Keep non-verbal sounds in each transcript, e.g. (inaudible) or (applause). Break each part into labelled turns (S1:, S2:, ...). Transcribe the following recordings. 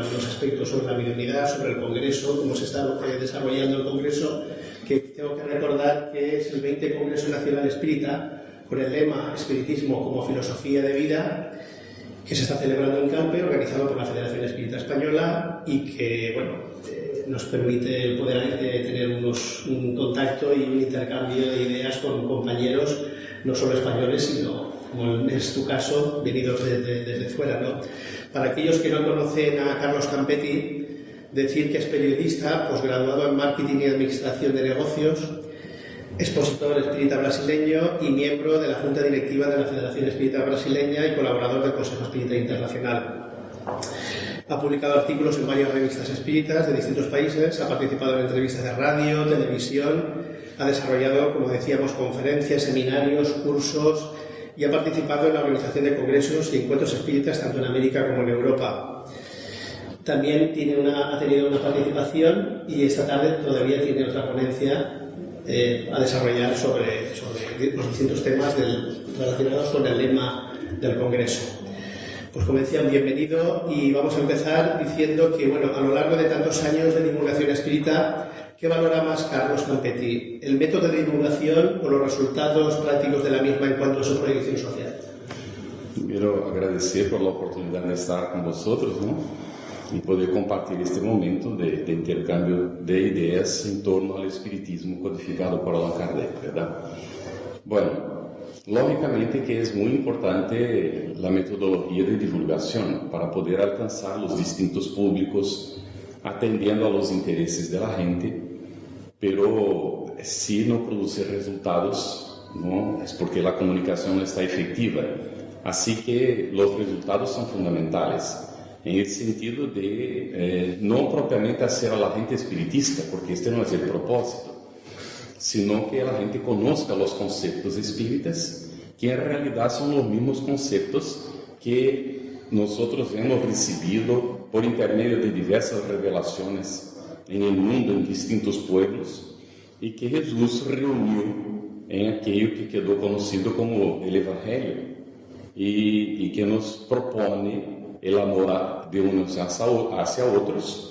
S1: algunos aspectos sobre la mediunidad, sobre el Congreso, cómo se está eh, desarrollando el Congreso, que tengo que recordar que es el 20 Congreso Nacional Espírita con el lema Espiritismo como filosofía de vida que se está celebrando en Campe, organizado por la Federación Espírita Española y que bueno, eh, nos permite poder eh, tener unos, un contacto y un intercambio de ideas con compañeros, no solo españoles, sino, como es tu caso, venidos desde, desde fuera. ¿no? Para aquellos que no conocen a Carlos Campetti, decir que es periodista, posgraduado en Marketing y Administración de Negocios, expositor espírita brasileño y miembro de la Junta Directiva de la Federación Espírita Brasileña y colaborador del Consejo Espírita Internacional. Ha publicado artículos en varias revistas espíritas de distintos países, ha participado en entrevistas de radio, televisión, ha desarrollado, como decíamos, conferencias, seminarios, cursos y ha participado en la organización de congresos y encuentros espíritas tanto en América como en Europa. También tiene una, ha tenido una participación y esta tarde todavía tiene otra ponencia eh, a desarrollar sobre, sobre, los distintos temas del, relacionados con el lema del Congreso. Pues como decían, bienvenido y vamos a empezar diciendo que, bueno, a lo largo de tantos años de divulgación espírita, ¿qué valora más Carlos Campetti? ¿El método de divulgación o los resultados prácticos de la misma en cuanto a su proyección social?
S2: Quiero agradecer por la oportunidad de estar con vosotros, ¿no? e poder compartilhar este momento de, de, intercâmbio de ideias em torno ao espiritismo codificado por Allan Kardec, verdade? Bueno, lógicamente que é muito importante a metodologia de divulgação para poder alcançar os distintos públicos atendendo a los interesses da gente, pero se não produzir resultados, não, é porque a comunicação não está efetiva. Assim que os resultados são fundamentais en el sentido de eh, no propiamente hacer a la gente espiritista, porque este no es el propósito, sino que la gente conozca los conceptos espíritas, que en realidad son los mismos conceptos que nosotros hemos recibido por intermedio de diversas revelaciones en el mundo, en distintos pueblos, y que Jesús reunió en aquello que quedó conocido como el Evangelio, y, y que nos propone el amor de unos hacia otros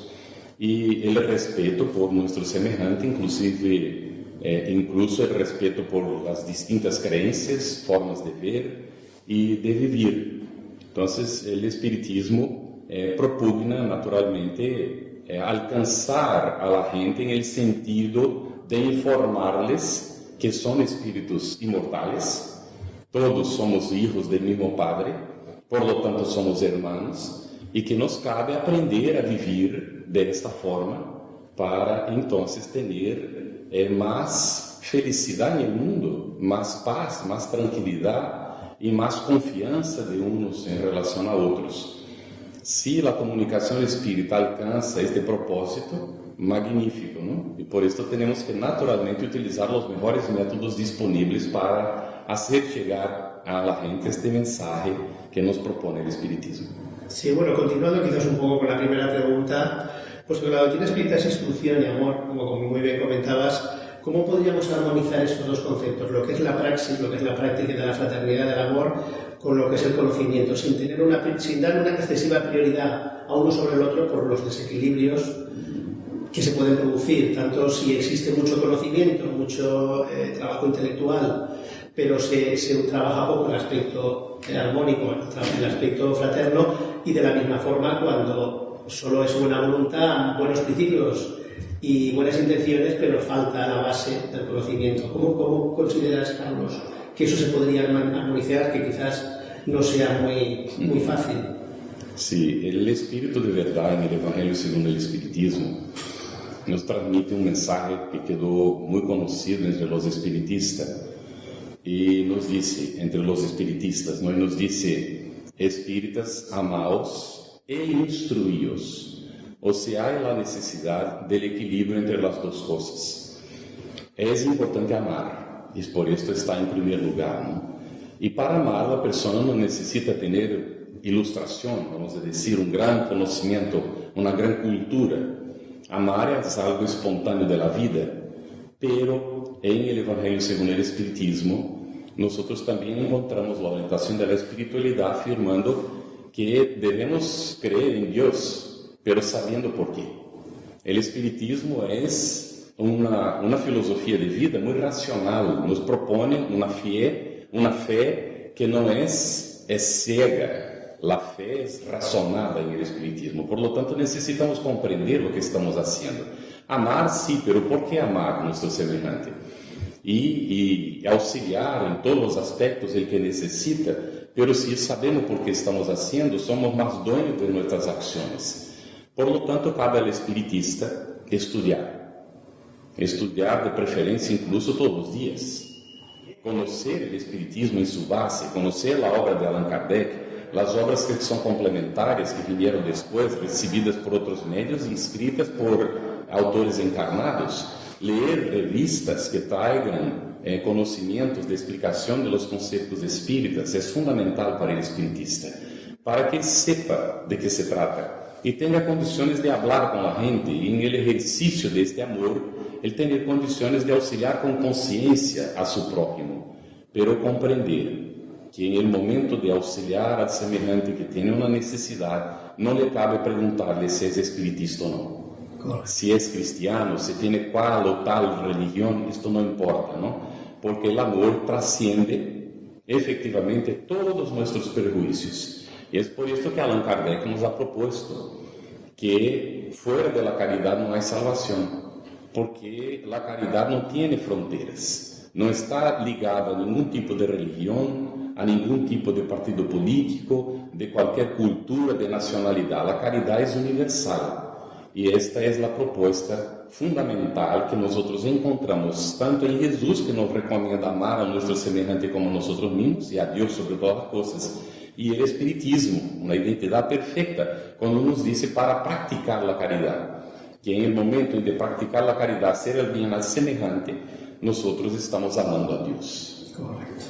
S2: y el respeto por nuestro semejante, inclusive eh, incluso el respeto por las distintas creencias, formas de ver y de vivir. Entonces el espiritismo eh, propugna naturalmente eh, alcanzar a la gente en el sentido de informarles que son espíritus inmortales, todos somos hijos del mismo Padre, por lo tanto somos hermanos e que nos cabe aprender a viver desta forma para então ter eh, mais felicidade no mundo, mais paz, mais tranquilidade e mais confiança de uns em relação a outros. Se a comunicação espírita alcança este propósito, magnífico, não? E por isso temos que naturalmente utilizar os melhores métodos disponíveis para fazer chegar a la gente este mensaje que nos propone el espiritismo.
S1: Sí, bueno, continuando quizás un poco con la primera pregunta, pues que la doctrina espírita es instrucción y amor, como muy bien comentabas, ¿cómo podríamos armonizar estos dos conceptos, lo que es la praxis, lo que es la práctica de la fraternidad del amor, con lo que es el conocimiento, sin, tener una, sin dar una excesiva prioridad a uno sobre el otro por los desequilibrios que se pueden producir, tanto si existe mucho conocimiento, mucho eh, trabajo intelectual, pero se, se, trabaja poco el aspecto armónico, el aspecto fraterno, y de la misma forma cuando solo es buena voluntad, buenos principios y buenas intenciones, pero falta la base del conocimiento. ¿Cómo, cómo consideras, Carlos, que eso se podría armonizar, que quizás no sea muy, muy fácil?
S2: Sí, el espíritu de verdad en el Evangelio según el Espiritismo nos transmite un mensaje que quedó muy conocido entre los espiritistas y nos dice, entre los espiritistas, ¿no? y nos dice, espíritas, amaos e instruíos. O sea, hay la necesidad del equilibrio entre las dos cosas. Es importante amar, y por esto está en primer lugar. Y para amar, la persona no necesita tener ilustración, vamos a decir, un gran conocimiento, una gran cultura. Amar es algo espontáneo de la vida, pero en el Evangelio según el Espiritismo, nosotros también encontramos la orientación de la espiritualidad afirmando que debemos creer en Dios, pero sabiendo por qué. El espiritismo es una filosofía de vida muy racional, nos propone una fe, una fe que es, es ciega, la fe es razonada en el espiritismo, por lo tanto necesitamos comprender lo que estamos haciendo. Amar sí, pero ¿por qué amar a nuestro semejante? Y, y, auxiliar en todos los aspectos el que necesita, pero si sabemos por qué estamos haciendo, somos más dueños de nuestras acciones. Por lo tanto, cabe al espiritista estudiar, estudiar de preferencia incluso todos los días, conocer el espiritismo en su base, conocer la obra de Allan Kardec, as obras que são complementares, que vieram depois, recebidas por outros meios e escritas por autores encarnados, ler revistas que tragam eh, conhecimentos de explicação de los conceitos espíritas é fundamental para o espiritista, para que ele sepa de que se trata e tenha condições de falar com a gente e, em exercício deste amor, ele tenha condições de auxiliar com consciência a seu próximo, pero compreender que em momento de auxiliar al semejante que tem uma necessidade, não lhe cabe perguntar-lhe se é espiritista ou não. Se é cristiano, se tem qual ou tal religião, isto não importa, não? Porque o amor transcende efectivamente todos os nossos prejuízos. E é por isso que Allan Kardec nos ha proposto que fora da caridade não há salvação, porque a caridade não tem fronteiras, não está ligada a nenhum tipo de religião, a nenhum tipo de partido político, de qualquer cultura, de nacionalidade. A caridade é universal. E esta é a proposta fundamental que nós encontramos tanto em Jesus, que nos recomenda amar a nosso semelhante como nós mesmos e a Deus sobre todas as coisas, e o Espiritismo, uma identidade perfeita, quando nos diz para praticar a caridade. Que em momento de praticar a caridade, ser el bem al semelhante, nós estamos amando a Deus.
S1: Correto.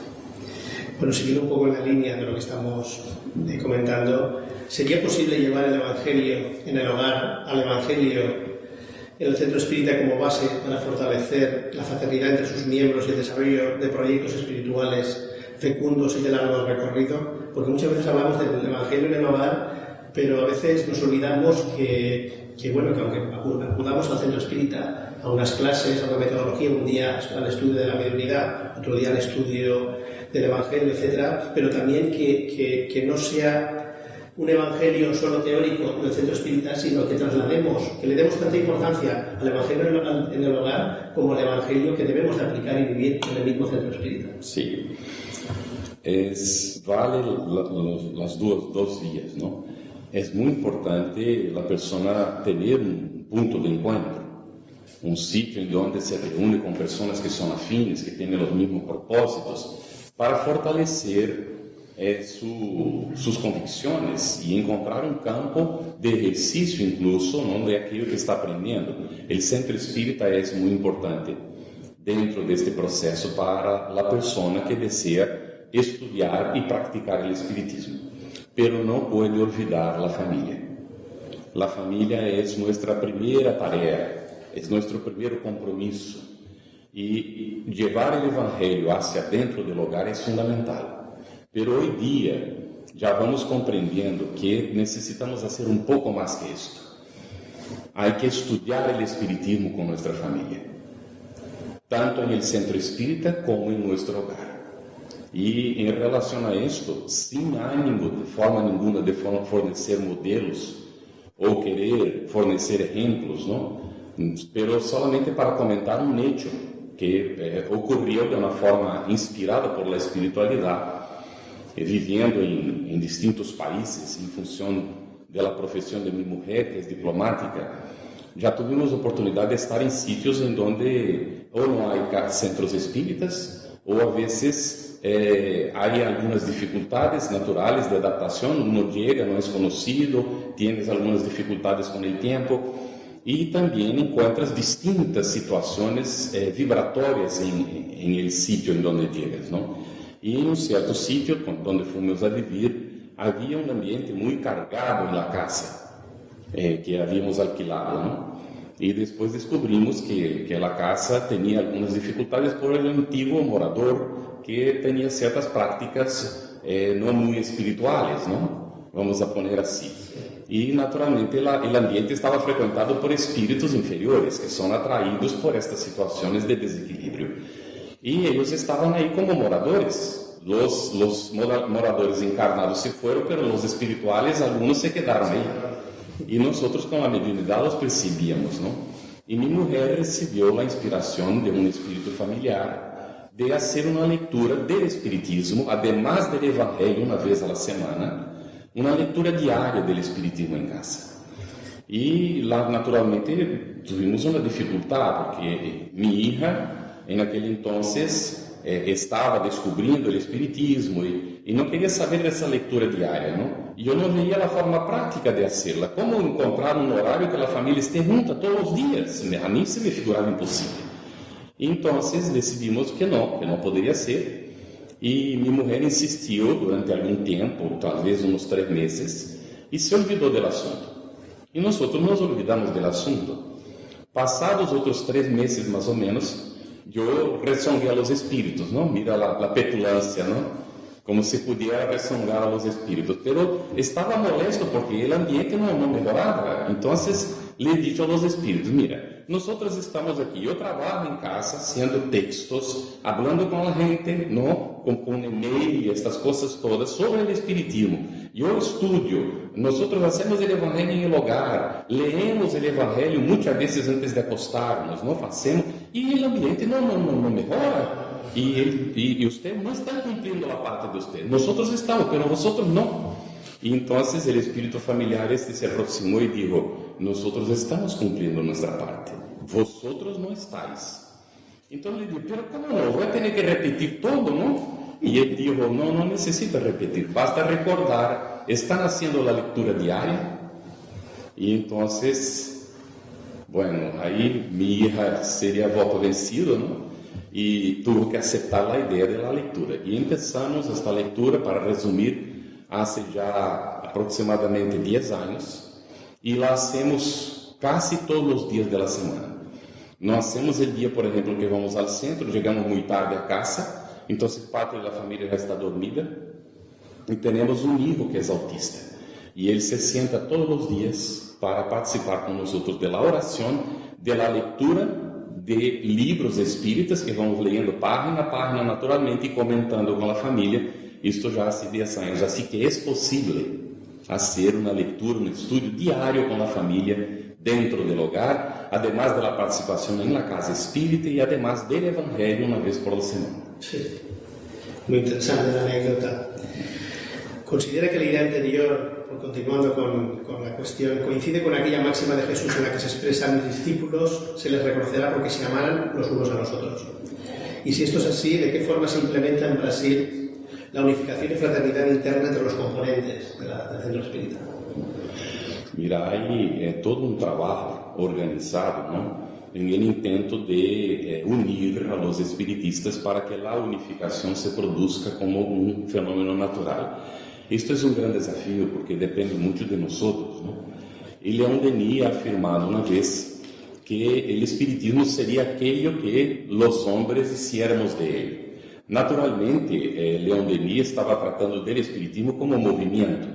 S1: Bueno, siguiendo un poco en la línea de lo que estamos eh, comentando, ¿sería posible llevar el Evangelio en el hogar al Evangelio en el centro espírita como base para fortalecer la fraternidad entre sus miembros y el desarrollo de proyectos espirituales fecundos y de largo recorrido? Porque muchas veces hablamos del Evangelio en el hogar, pero a veces nos olvidamos que, que bueno, que aunque acudamos al centro espírita a unas clases, a una metodología, un día al estudio de la mediunidad, otro día al estudio del Evangelio, etcétera, pero también que, que, que no sea un evangelio solo teórico del centro espírita, sino que traslademos, que le demos tanta importancia al evangelio en el hogar como al evangelio que debemos de aplicar y vivir en el mismo centro espírita.
S2: Sí, es, vale las dos, dos vías, ¿no? Es muy importante la persona tener un punto de encuentro, un sitio en donde se reúne con personas que son afines, que tienen los mismos propósitos, para fortalecer eh, su, sus convicciones y encontrar un campo de ejercicio incluso ¿no? de aquello que está aprendiendo. El centro espírita es muy importante dentro de este proceso para la persona que desea estudiar y practicar el espiritismo. Pero no puede olvidar la familia. La familia es nuestra primera tarea, es nuestro primer compromiso e levar o evangelho hacia dentro do lugar é fundamental. Pero hoje dia já vamos compreendendo que necessitamos fazer um pouco mais que isto. Há que estudar o espiritismo com nossa família, tanto no centro espírita como em nosso hogar. E em relação a isto, sem ânimo de forma nenhuma de fornecer modelos ou querer fornecer exemplos, não? Pero solamente para comentar um hecho que eh, ocorreu de uma forma inspirada por la espiritualidade, eh, vivendo em, em distintos países, em função da profissão de minha mulher, que é diplomática, já tivemos oportunidade de estar em sítios em onde ou não há centros espíritas, ou a vezes eh, há algumas dificuldades naturais de adaptação, não chega, não é conhecido, tienes algumas dificuldades com o tempo, e também encontras distintas situações eh, vibratórias em, em el sítio em onde llegas, não? E em um certo sítio onde fomos a viver, havia um ambiente muito cargado na casa eh, que havíamos alquilado, não? E depois descobrimos que, que a casa tinha algumas dificuldades por el antigo morador que tinha certas práticas eh, não muito espirituais, não? Vamos a poner assim. E naturalmente o ambiente estava frequentado por espíritos inferiores que são atraídos por estas situações de desequilíbrio. E eles estavam aí como moradores. Los, los moradores encarnados se foram, mas os espirituais, alguns se quedaram aí. E nós, com a mediunidade, os percebíamos, não? E minha mulher recebeu a inspiração de um espírito familiar de fazer uma leitura do Espiritismo, además do Evangelho, uma vez a semana, uma leitura diária do Espiritismo em casa. E lá, naturalmente, tivemos uma dificuldade, porque minha hija, em aquele entonces, eh, estava descobrindo o Espiritismo e, e, não queria saber dessa leitura diária, não? E eu não via a forma prática de fazê-la. Como encontrar um horário que a família esteja junta todos os dias? A mim se me figurava impossível. Então, decidimos que não, que não poderia ser. E minha mulher insistiu durante algum tempo, talvez uns três meses, e se olvidou do assunto. E nós nos olvidamos do assunto. Passados outros três meses, mais ou menos, eu resonguei a los espíritos, não? Mira a, petulância, não? Como se pudiera resongar a los espíritos. Pero estava molesto porque o ambiente não, não melhorava. Então, le dije a los espíritos: Mira, nós estamos aqui. Eu trabalho em casa haciendo textos, hablando com a gente, não? Com, com e-mail estas coisas todas sobre o espiritismo. Eu estudio. Nós hacemos o evangelho em lugar, leemos o evangelho muitas vezes antes de acostarnos, não fazemos e o ambiente não, não, não, não melhora. E, ele, e, e usted não está cumprindo a parte de usted. Nós estamos, mas vosotros não. E então o espírito familiar este se aproximou e disse: Nós estamos cumprindo nossa parte, vosotros não estáis. Então ele disse: Pero como não? Vou ter que repetir todo, não? E ele disse: Não, não necessita repetir, basta recordar. Estão fazendo a leitura diária? E então Bueno, aí minha hija seria voto vencido, não? E tuve que aceitar a ideia da leitura. E começamos esta leitura, para resumir, há já aproximadamente 10 anos, e lá hacemos quase todos os dias da semana. Nós hacemos o dia, por exemplo, que vamos ao centro, chegamos muito tarde a casa, então parte da família já está dormida, e temos um hijo que é autista. E ele se senta todos os dias para participar com nós da oração, da leitura de livros espíritas que vamos lendo página a página naturalmente e comentando com a família. Isto já há 10 anos, assim que é possível fazer uma leitura, um estudo diário com a família dentro do hogar, además da participação na casa espírita e además do evangelho uma vez por semana.
S1: Sí, muy interesante la anécdota. Considera que la idea anterior continuando con, la cuestión, coincide con aquella máxima de Jesús en la que se expresa mis discípulos se les reconocerá porque se amaran los unos a los otros. Y si esto es así, ¿de qué forma se implementa en Brasil la unificación y fraternidad interna entre los componentes del centro espírita?
S2: Mira, hay eh, todo un trabajo organizado, ¿no? en el intento de eh, unir a los espiritistas para que la unificación se produzca como un fenómeno natural. Isto é um grande desafio porque depende muito de nós. E Leon Denis afirmado uma vez que o espiritismo seria aquilo que os homens hiciéramos de ele. Naturalmente, eh, Leon Denis estava tratando do espiritismo como movimento,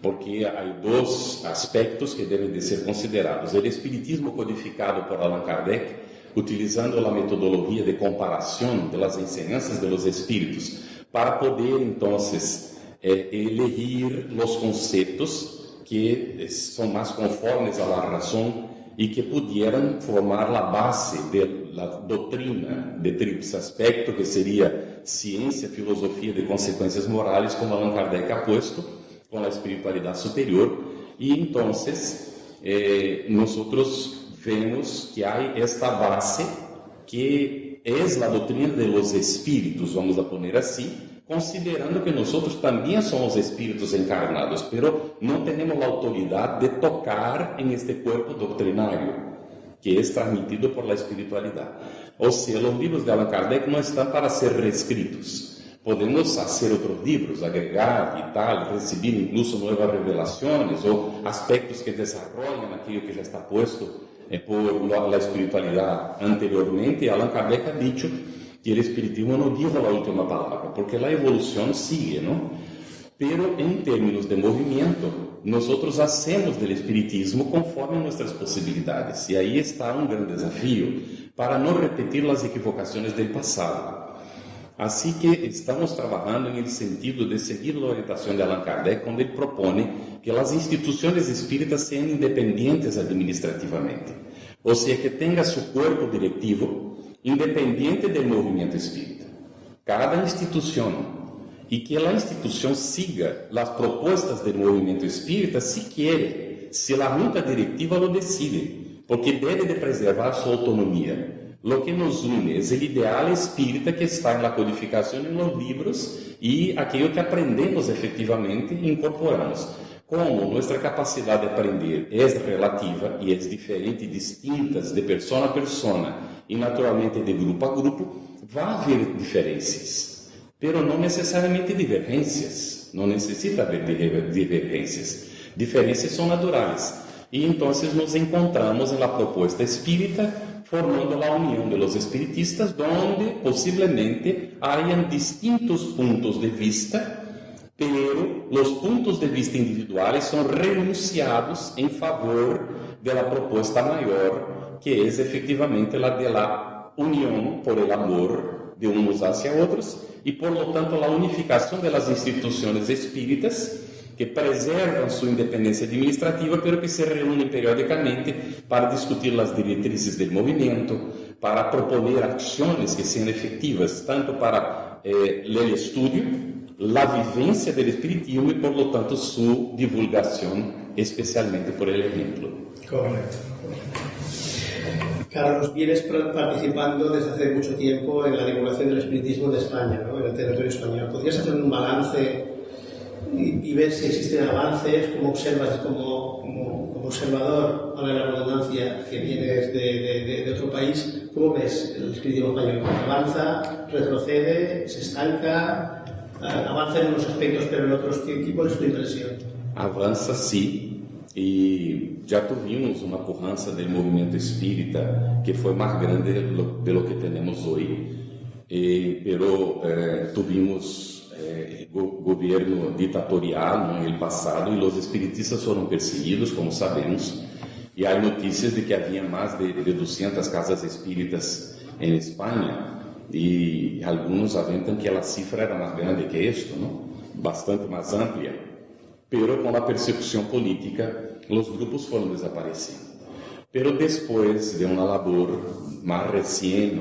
S2: porque há dois aspectos que devem de ser considerados: o espiritismo codificado por Allan Kardec, utilizando a metodologia de comparação das ensinanças de los espíritos, para poder então é, elegir os conceitos que são mais conformes à razão e que pudieran formar a base da doutrina de tríplice aspecto, que seria ciência, filosofia de consequências morais, como Allan Kardec ha com a espiritualidade superior. E então, eh, nós vemos que há esta base que é a doutrina de los espíritos, vamos a poner assim, considerando que nós também somos espíritos encarnados, pero não temos a autoridade de tocar em este corpo doutrinário que é transmitido por la espiritualidade. Ou seja, os livros de Allan Kardec não estão para ser reescritos, Podemos fazer outros livros, agregar e tal, receber incluso novas revelações ou aspectos que desenvolvam aquilo que já está posto eh, por a espiritualidade anteriormente. Allan Kardec ha dicho que o espiritismo não dijo a última palavra, porque a evolução sigue, não? Pero em termos de movimento, nós hacemos do espiritismo conforme nossas possibilidades. E aí está um grande desafio para não repetir as equivocações do passado. Assim que estamos trabalhando em sentido de seguir a orientação de Allan Kardec, onde ele propõe que as instituições espíritas sejam independentes administrativamente, ou seja, que tenha seu corpo diretivo independente do movimento espírita. Cada instituição e que a instituição siga as propostas do movimento espírita se quer, se a junta diretiva lo decide, porque deve de preservar sua autonomia. Lo que nos une é o ideal espírita que está na codificação em los livros e aquilo que aprendemos efetivamente e incorporamos. Como nossa capacidade de aprender é relativa e é diferente, distintas de persona a persona e naturalmente de grupo a grupo, vai haver diferenças, pero não necessariamente divergências. Não necessita haver divergências. Diferenças são naturais. E então nos encontramos na proposta espírita formando a união de los espiritistas, donde possivelmente hayan distintos puntos de vista, pero los puntos de vista individuales son renunciados en favor de la propuesta mayor, que es efectivamente la de la unión por el amor de unos hacia otros y por lo tanto la unificación de las instituciones espíritas que preservam sua independência administrativa, pero que se reúnem periodicamente para discutir as diretrizes do movimento, para proponer ações que sejam efetivas, tanto para eh, o estudo, a vivência do espiritismo e, por lo tanto, sua divulgação, especialmente por el exemplo.
S1: Correcto. Carlos, vienes participando desde hace mucho tiempo en la divulgación del espiritismo de España, ¿no? en el territorio español. ¿Podrías hacer un balance y, ver si existen avances, como observas como, como, como observador, para la redundancia, que vienes de, de, de, otro país, ¿cómo ves el espiritismo español? ¿Avanza, retrocede, se estanca, avanza en unos aspectos, pero en otros? ¿Qué, cuál es tu impresión?
S2: Avança sim, e já tuvimos uma currança do movimento espírita que foi mais grande de lo que temos hoje, e, pero eh, tuvimos eh, go governo ditatorial no passado e os espiritistas foram perseguidos, como sabemos, e há notícias de que havia mais de, de 200 casas espíritas em Espanha e alguns aventam que a cifra era mais grande que isto, não? bastante mais ampla. Pero com a persecução política, os grupos foram desaparecendo. Pero depois de uma labor mais recente,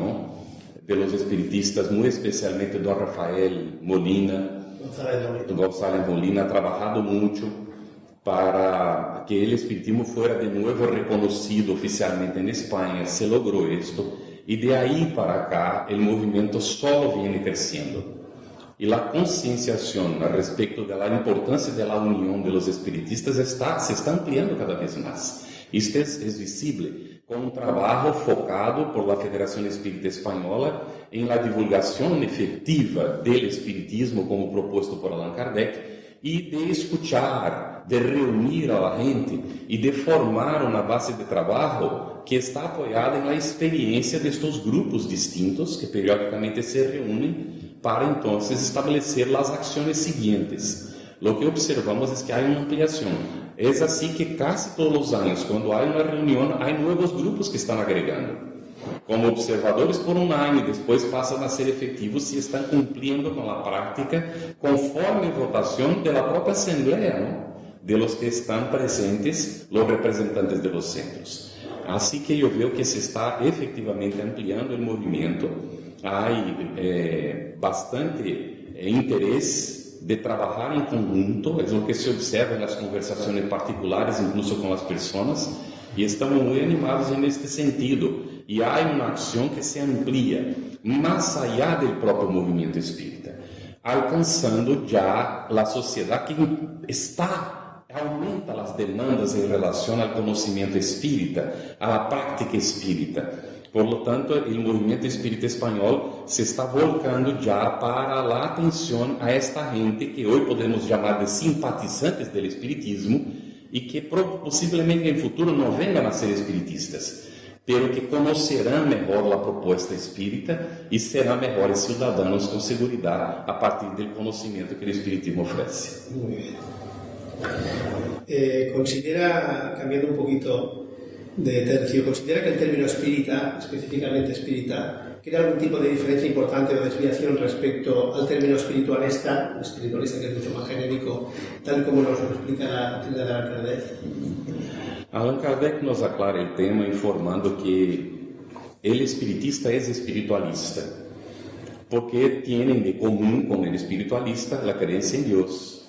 S2: de los espiritistas, muy especialmente don Rafael Molina, González Molina, ha trabajado mucho para que el espiritismo fuera de nuevo reconocido oficialmente en España. Se logró esto y de ahí para acá el movimiento solo viene creciendo. Y la concienciación la importancia de la unión de los espiritistas está, se está ampliando cada vez. Esto es, es visible com um trabalho focado por la Federação Espírita Espanhola em la divulgação efetiva do espiritismo como proposto por Allan Kardec e de escuchar, de reunir a gente e de formar uma base de trabalho que está apoiada na experiência destes grupos distintos que periodicamente se reúnem para então estabelecer as ações seguintes. Lo que observamos é que há uma ampliação é assim que quase todos os anos, quando há uma reunião, há novos grupos que estão agregando. Como observadores por um ano e depois passam a ser efetivos se estão cumprindo com a prática conforme a votação da própria Assembleia, não? de los que estão presentes, os representantes de los centros. Assim que eu vejo que se está efetivamente ampliando o movimento, há é, bastante é, interesse de trabajar en conjunto, es lo que se observa en las conversaciones particulares, incluso con las personas, y estamos muy animados en este sentido. Y hay una acción que se amplía más allá del propio movimiento espírita, alcanzando ya la sociedad que está, aumenta las demandas en relación al conocimiento espírita, a la práctica espírita Por lo tanto, el movimiento espírita español se está volcando ya para la atención a esta gente que hoy podemos llamar de simpatizantes del espiritismo y que posiblemente en el futuro no vengan a ser espiritistas, pero que conocerán mejor la propuesta espírita y serán mejores ciudadanos con seguridad a partir del conocimiento que el espiritismo
S1: bien. Eh, considera, cambiando un poquito de tercio, considera que el término espírita, específicamente espírita, crea algún tipo de diferencia importante o desviación respecto al término espiritualista, espiritualista que es mucho más genérico, tal como nos lo explica la doctrina de Allan Kardec?
S2: Allan Kardec nos aclara el tema informando que el espiritista es espiritualista, porque tienen de común con el espiritualista la creencia en Dios,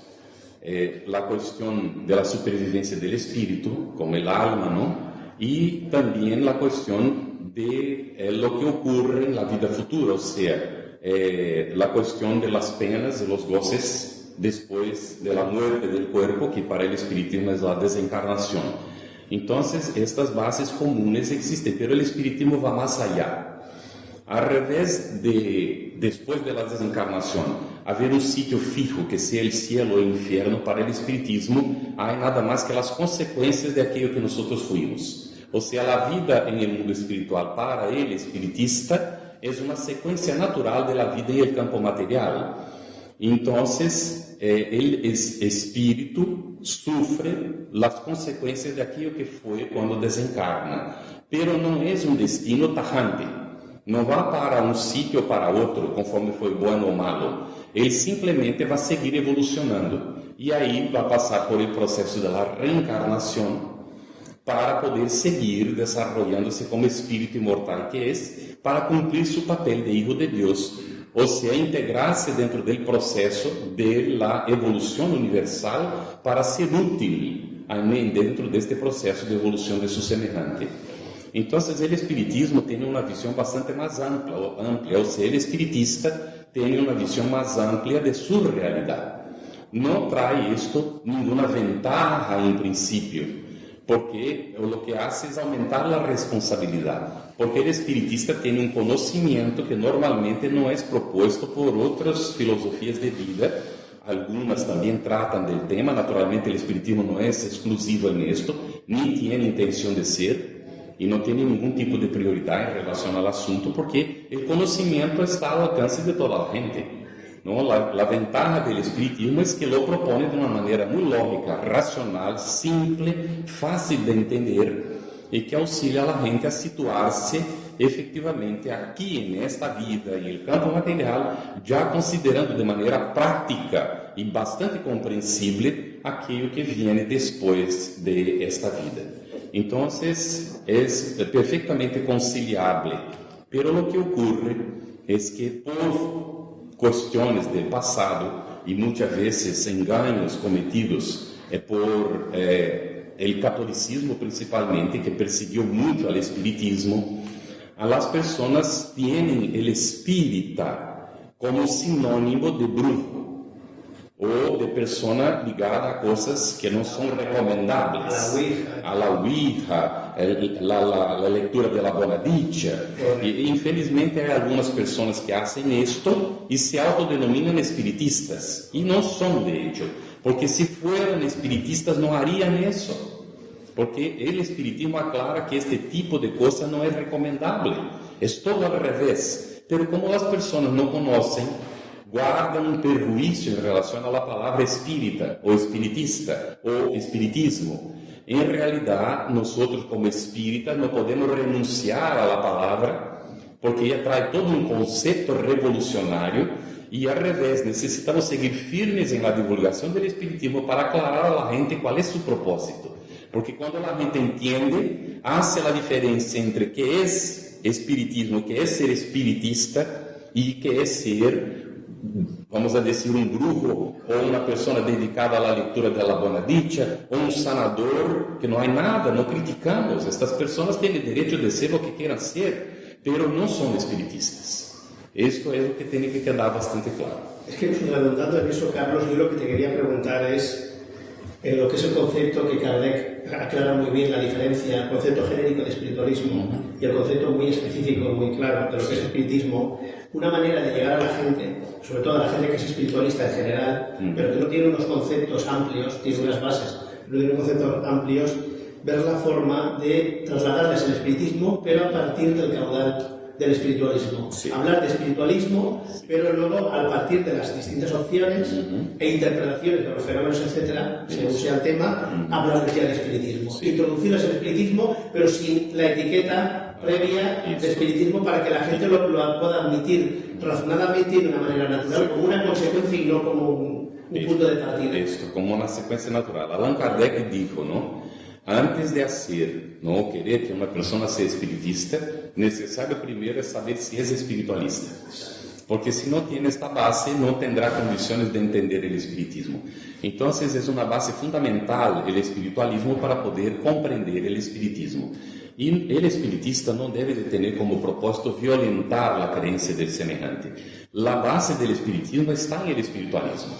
S2: eh, la cuestión de la supervivencia del espíritu, como el alma, ¿no? y también la cuestión de eh, lo que ocurre en la vida futura, o sea, eh, la cuestión de las penas, de los goces después de la muerte del cuerpo, que para el espiritismo es la desencarnación. Entonces, estas bases comunes existen, pero el espiritismo va más allá. Al revés de después de la desencarnación, haber un sitio fijo que sea el cielo o el infierno para el espiritismo, hay nada más que las consecuencias de aquello que nosotros fuimos. O sea, la vida el mundo espiritual para el espiritista es una secuencia natural de la vida el campo material. Entonces, eh, el espíritu sufre las consecuencias de aquello que fue cuando desencarna, pero no es un destino tajante. No va para un sitio o para otro, conforme foi bueno ou malo. Ele simplesmente vai seguir evolucionando. E aí vai passar por el processo da reencarnação para poder seguir desarrollándose como espíritu inmortal que es, para cumplir su papel de hijo de Dios, o sea, integrarse dentro del proceso de evolución universal para ser útil dentro de este proceso de evolución de su semejante. Entonces, el espiritismo tiene una visión bastante más amplia, amplia o sea, espiritista tiene una visión más amplia de su realidad. No trae esto ninguna ventaja en principio, porque lo que hace es aumentar la responsabilidad, porque el espiritista tiene un conocimiento que normalmente no es propuesto por otras filosofías de vida, algunas también tratan del tema, naturalmente el espiritismo no es exclusivo en esto, ni tiene intención de ser, y no tiene ningún tipo de prioridad en relación al asunto, porque el conocimiento está al alcance de toda la gente. ¿No? La, la, ventaja del espiritismo es que lo propone de una manera muy lógica, racional, simple, fácil de entender y que auxilia a gente a situarse efectivamente aquí en esta vida y el campo material, ya considerando de manera práctica y bastante comprensible aquello que viene después de esta vida. Entonces es perfectamente conciliable, pero lo que ocurre es que por cuestiones del pasado y muchas veces engaños cometidos eh, por eh, el catolicismo principalmente, que persiguió mucho al espiritismo, a las personas tienen el espírita como sinónimo de brujo o de persona ligada a cosas que no son recomendables, a la Ouija, la, la, la lectura de la Bonadicha. Y, infelizmente hay algunas personas que hacen esto y se autodenominan espiritistas, y no son de hecho, porque si fueran espiritistas no harían eso. Porque el espiritismo aclara que este tipo de cosas no es recomendable, es todo al revés. Pero como las personas no conocen guarda um perjuízo em relação à palavra espírita, ou espiritista, ou espiritismo. Em realidade, nós, como espíritas, não podemos renunciar à palavra, porque ela traz todo um conceito revolucionário e, ao revés, necessitamos seguir firmes em la divulgação do espiritismo para aclarar a gente qual é seu propósito. Porque quando a gente entende, hace a diferença entre que é espiritismo, que é ser espiritista e que é ser vamos a decir, um brujo ou uma pessoa dedicada à leitura da Bonadicha ou um sanador, que não há nada, não criticamos. Estas pessoas têm direito de ser o que queiram ser, pero não são espiritistas. Isto é o que tem que quedar bastante claro.
S1: Es que redundando en eso, Carlos, yo lo que te quería preguntar es, en lo que es el concepto que Kardec aclara muy bien la diferencia, el concepto genérico de espiritualismo y el concepto muy específico, muy claro de lo que es espiritismo, una manera de llegar a la gente, sobre todo a la gente que es espiritualista en general, pero que no tiene unos conceptos amplios, tiene unas bases, no tiene conceptos amplios, ver la forma de trasladarles el espiritismo, pero a partir del caudal del espiritualismo. Hablar de espiritualismo, pero luego, al partir de las distintas opciones e interpretaciones de los fenómenos, etcétera, según sea el tema, hablar ya de espiritismo. Introducirles el espiritismo, pero sin la etiqueta previa de espiritismo para que la gente lo, pueda admitir razonadamente y de una manera natural, como una consecuencia y no como un, punto de partida.
S2: Esto, como una secuencia natural. Allan Kardec dijo, ¿no? Antes de hacer, no querer que una persona sea espiritista, necesario primero es saber si es espiritualista. Porque si no tiene esta base, no tendrá condiciones de entender el espiritismo. Entonces es una base fundamental el espiritualismo para poder comprender el espiritismo. El espiritista no debe de tener como propósito violentar la creencia del semejante. La base del espiritismo está en el espiritualismo.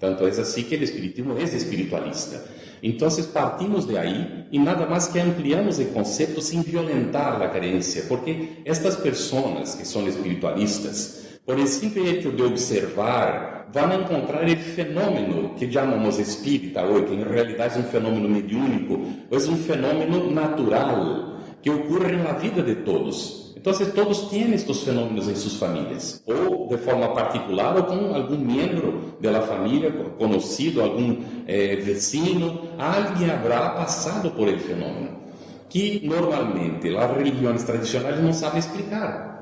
S2: Tanto es así que el espiritismo es espiritualista. Entonces partimos de ahí y nada más que ampliamos el concepto sin violentar la creencia, porque estas personas que son espiritualistas, por el simple hecho de observar, a encontrar el fenómeno que llamamos espírita hoy, que en realidad es un fenómeno mediúnico, o es un fenómeno natural que ocurre en la vida de todos. Entonces todos tienen estos fenómenos en sus familias, o de forma particular o con algún miembro de la familia conocido, algún eh, vecino, alguien habrá pasado por el fenómeno, que normalmente las religiones tradicionales no saben explicar,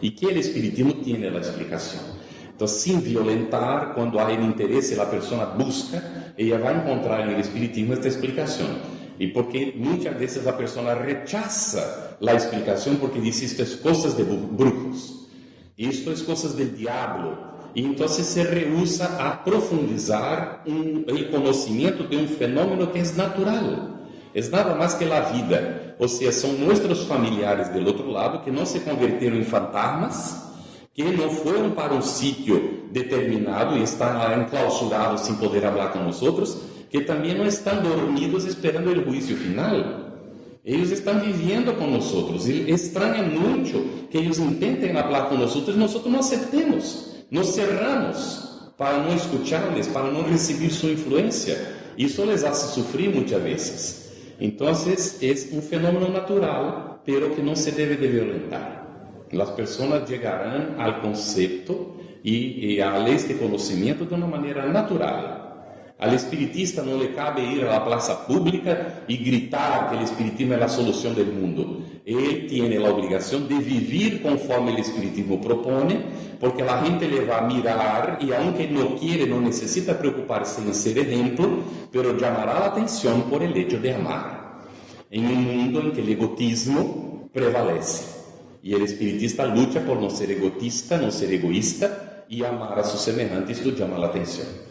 S2: y que el espiritismo tiene la explicación. Entonces, sin violentar, cuando hay el interés, la persona busca, ella va a encontrar en el espiritismo esta explicación. Y porque muchas veces la persona rechaza la explicación porque dice esto es cosas de brujos, esto es cosas del diablo. Y entonces se rehúsa a profundizar un, el conocimiento de un fenómeno que es natural. Es nada más que la vida. O sea, son nuestros familiares del otro lado que no se convirtieron en fantasmas, que no fueron para un sitio determinado y están enclausurados sin poder hablar con nosotros, que también no están dormidos esperando el juicio final. Ellos están viviendo con nosotros y extraña mucho que ellos intenten hablar con nosotros y nosotros no aceptemos, nos cerramos para no escucharles, para no recibir su influencia. Y eso les hace sufrir muchas veces. Entonces es un fenómeno natural, pero que no se debe de violentar. Las personas llegarán al concepto y, y a este conocimiento de una manera natural. Al espiritista no le cabe ir a plaza pública y gritar que el espiritismo es la solución del mundo. Él tiene la obligación de vivir conforme el espiritismo propone, porque la gente le va a mirar y aunque no quiere, no necesita preocuparse en ser ejemplo, pero llamará la atención por el hecho de amar. En un mundo en que el egotismo prevalece. Y el espiritista lucha por no ser egotista, no ser egoísta y amar a sus semejantes, esto llama la atención.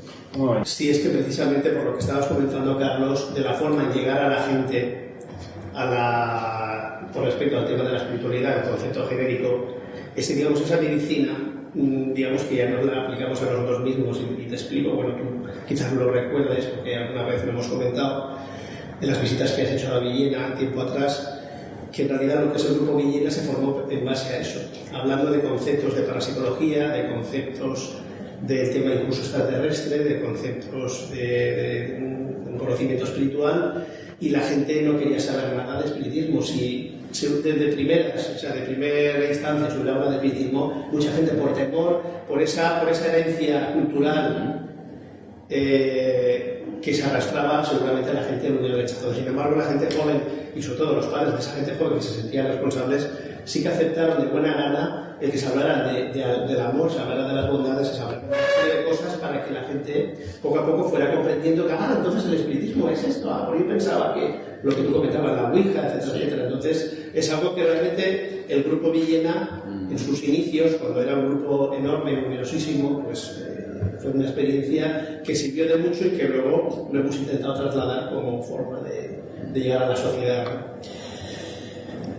S1: Sí, es que precisamente por lo que estabas comentando, Carlos, de la forma en llegar a la gente a la, con respecto al tema de la espiritualidad, el concepto genérico, es digamos, esa medicina, mm, digamos que ya nos la aplicamos a nosotros mismos. Y, te explico, bueno, tú quizás lo recuerdes porque alguna vez lo hemos comentado, en las visitas que has hecho a Villena tiempo atrás, que en realidad lo que es el grupo Villena se formó en base a eso, hablando de conceptos de parapsicología, de conceptos del tema incluso extraterrestre, de conceptos de, un conocimiento espiritual, y la gente no quería saber nada de espiritismo. Si, desde primeras, o sea, de primera instancia se hubiera de espiritismo, mucha gente por temor, por esa, por esa herencia cultural eh, que se arrastraba, seguramente la gente lo hubiera rechazado. Sin embargo, la gente joven, y sobre todo los padres de esa gente joven que se sentían responsables, sí que aceptaron de buena gana el que se hablara de, del amor, se hablara de las bondades, se hablara de cosas para que la gente poco a poco fuera comprendiendo que, ah, entonces el espiritismo es esto, ah, por yo pensaba que lo que tú comentabas, la Ouija, etcétera, etcétera. Entonces, es algo que realmente el grupo Villena, en sus inicios, cuando era un grupo enorme, numerosísimo, pues eh, fue una experiencia que sirvió de mucho y que luego lo hemos intentado trasladar como forma de, llegar a la sociedad.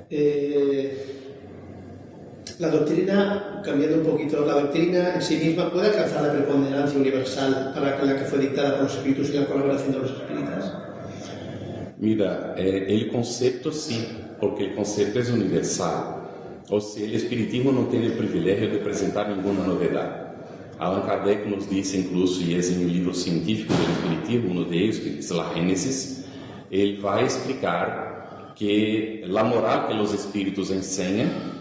S1: Eh, La doctrina, cambiando un poquito, la doctrina en sí misma puede alcanzar la preponderancia universal para la que fue dictada por los espíritus y la colaboración de los espíritus.
S2: Mira, eh, el concepto sí, porque el concepto es universal. O sea, el espiritismo no tiene el privilegio de presentar ninguna novedad. Allan Kardec nos dice incluso, y es en el libro científico del espiritismo, uno de ellos, que es la Génesis, él va a explicar que la moral que los espíritus enseñan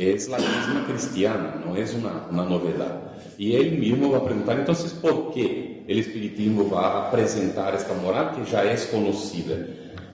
S2: es la misma cristiana, no es una, una novedad. Y él mismo va a preguntar, entonces, ¿por qué el espiritismo va a presentar esta moral que ya es conocida?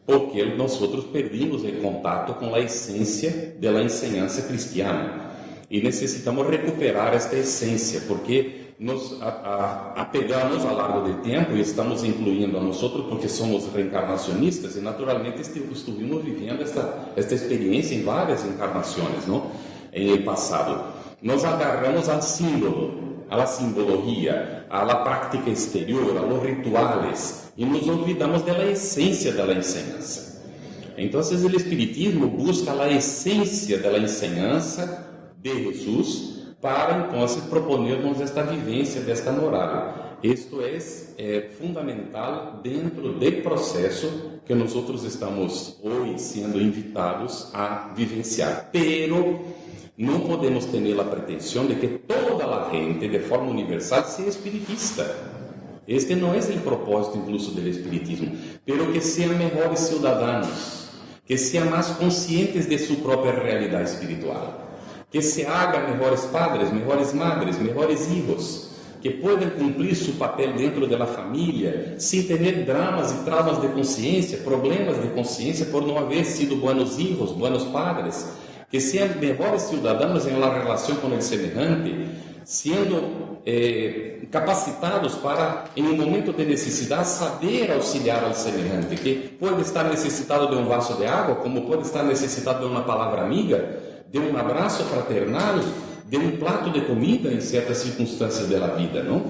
S2: Porque nosotros perdimos el contacto con la esencia de la enseñanza cristiana. E necessitamos recuperar esta essência, porque nos a, a, apegamos ao longo do tempo e estamos incluindo a nós porque somos reencarnacionistas e naturalmente estuvimos vivendo esta, esta experiência em várias encarnações, não? Em passado. Nos agarramos ao símbolo, à simbologia, à prática exterior, a los rituales e nos olvidamos da essência da enseñanza. Então, o Espiritismo busca a essência da enseñanza de Jesus para então proponermos esta vivência desta moral. Isto é, é fundamental dentro do processo que nós estamos hoje sendo invitados a vivenciar. Pero não podemos ter a pretensão de que toda a gente, de forma universal, seja espiritista. Este não é o propósito, incluso, do espiritismo, pero que sejam melhores cidadãos, que sejam mais conscientes de sua própria realidade espiritual que se haga mejores padres, mejores madres, mejores hijos, que puedan cumplir su papel dentro de la familia sin tener dramas y traumas de conciencia, problemas de conciencia por no haber sido buenos hijos, buenos padres, que sean mejores ciudadanos en la relación con el semejante, siendo eh, capacitados para, em um momento de necessidade, saber auxiliar ao semelhante, que pode estar necessitado de um vaso de água, como pode estar necessitado de uma palavra amiga, de um abraço fraternal, de um prato de comida em certas circunstâncias da vida, não?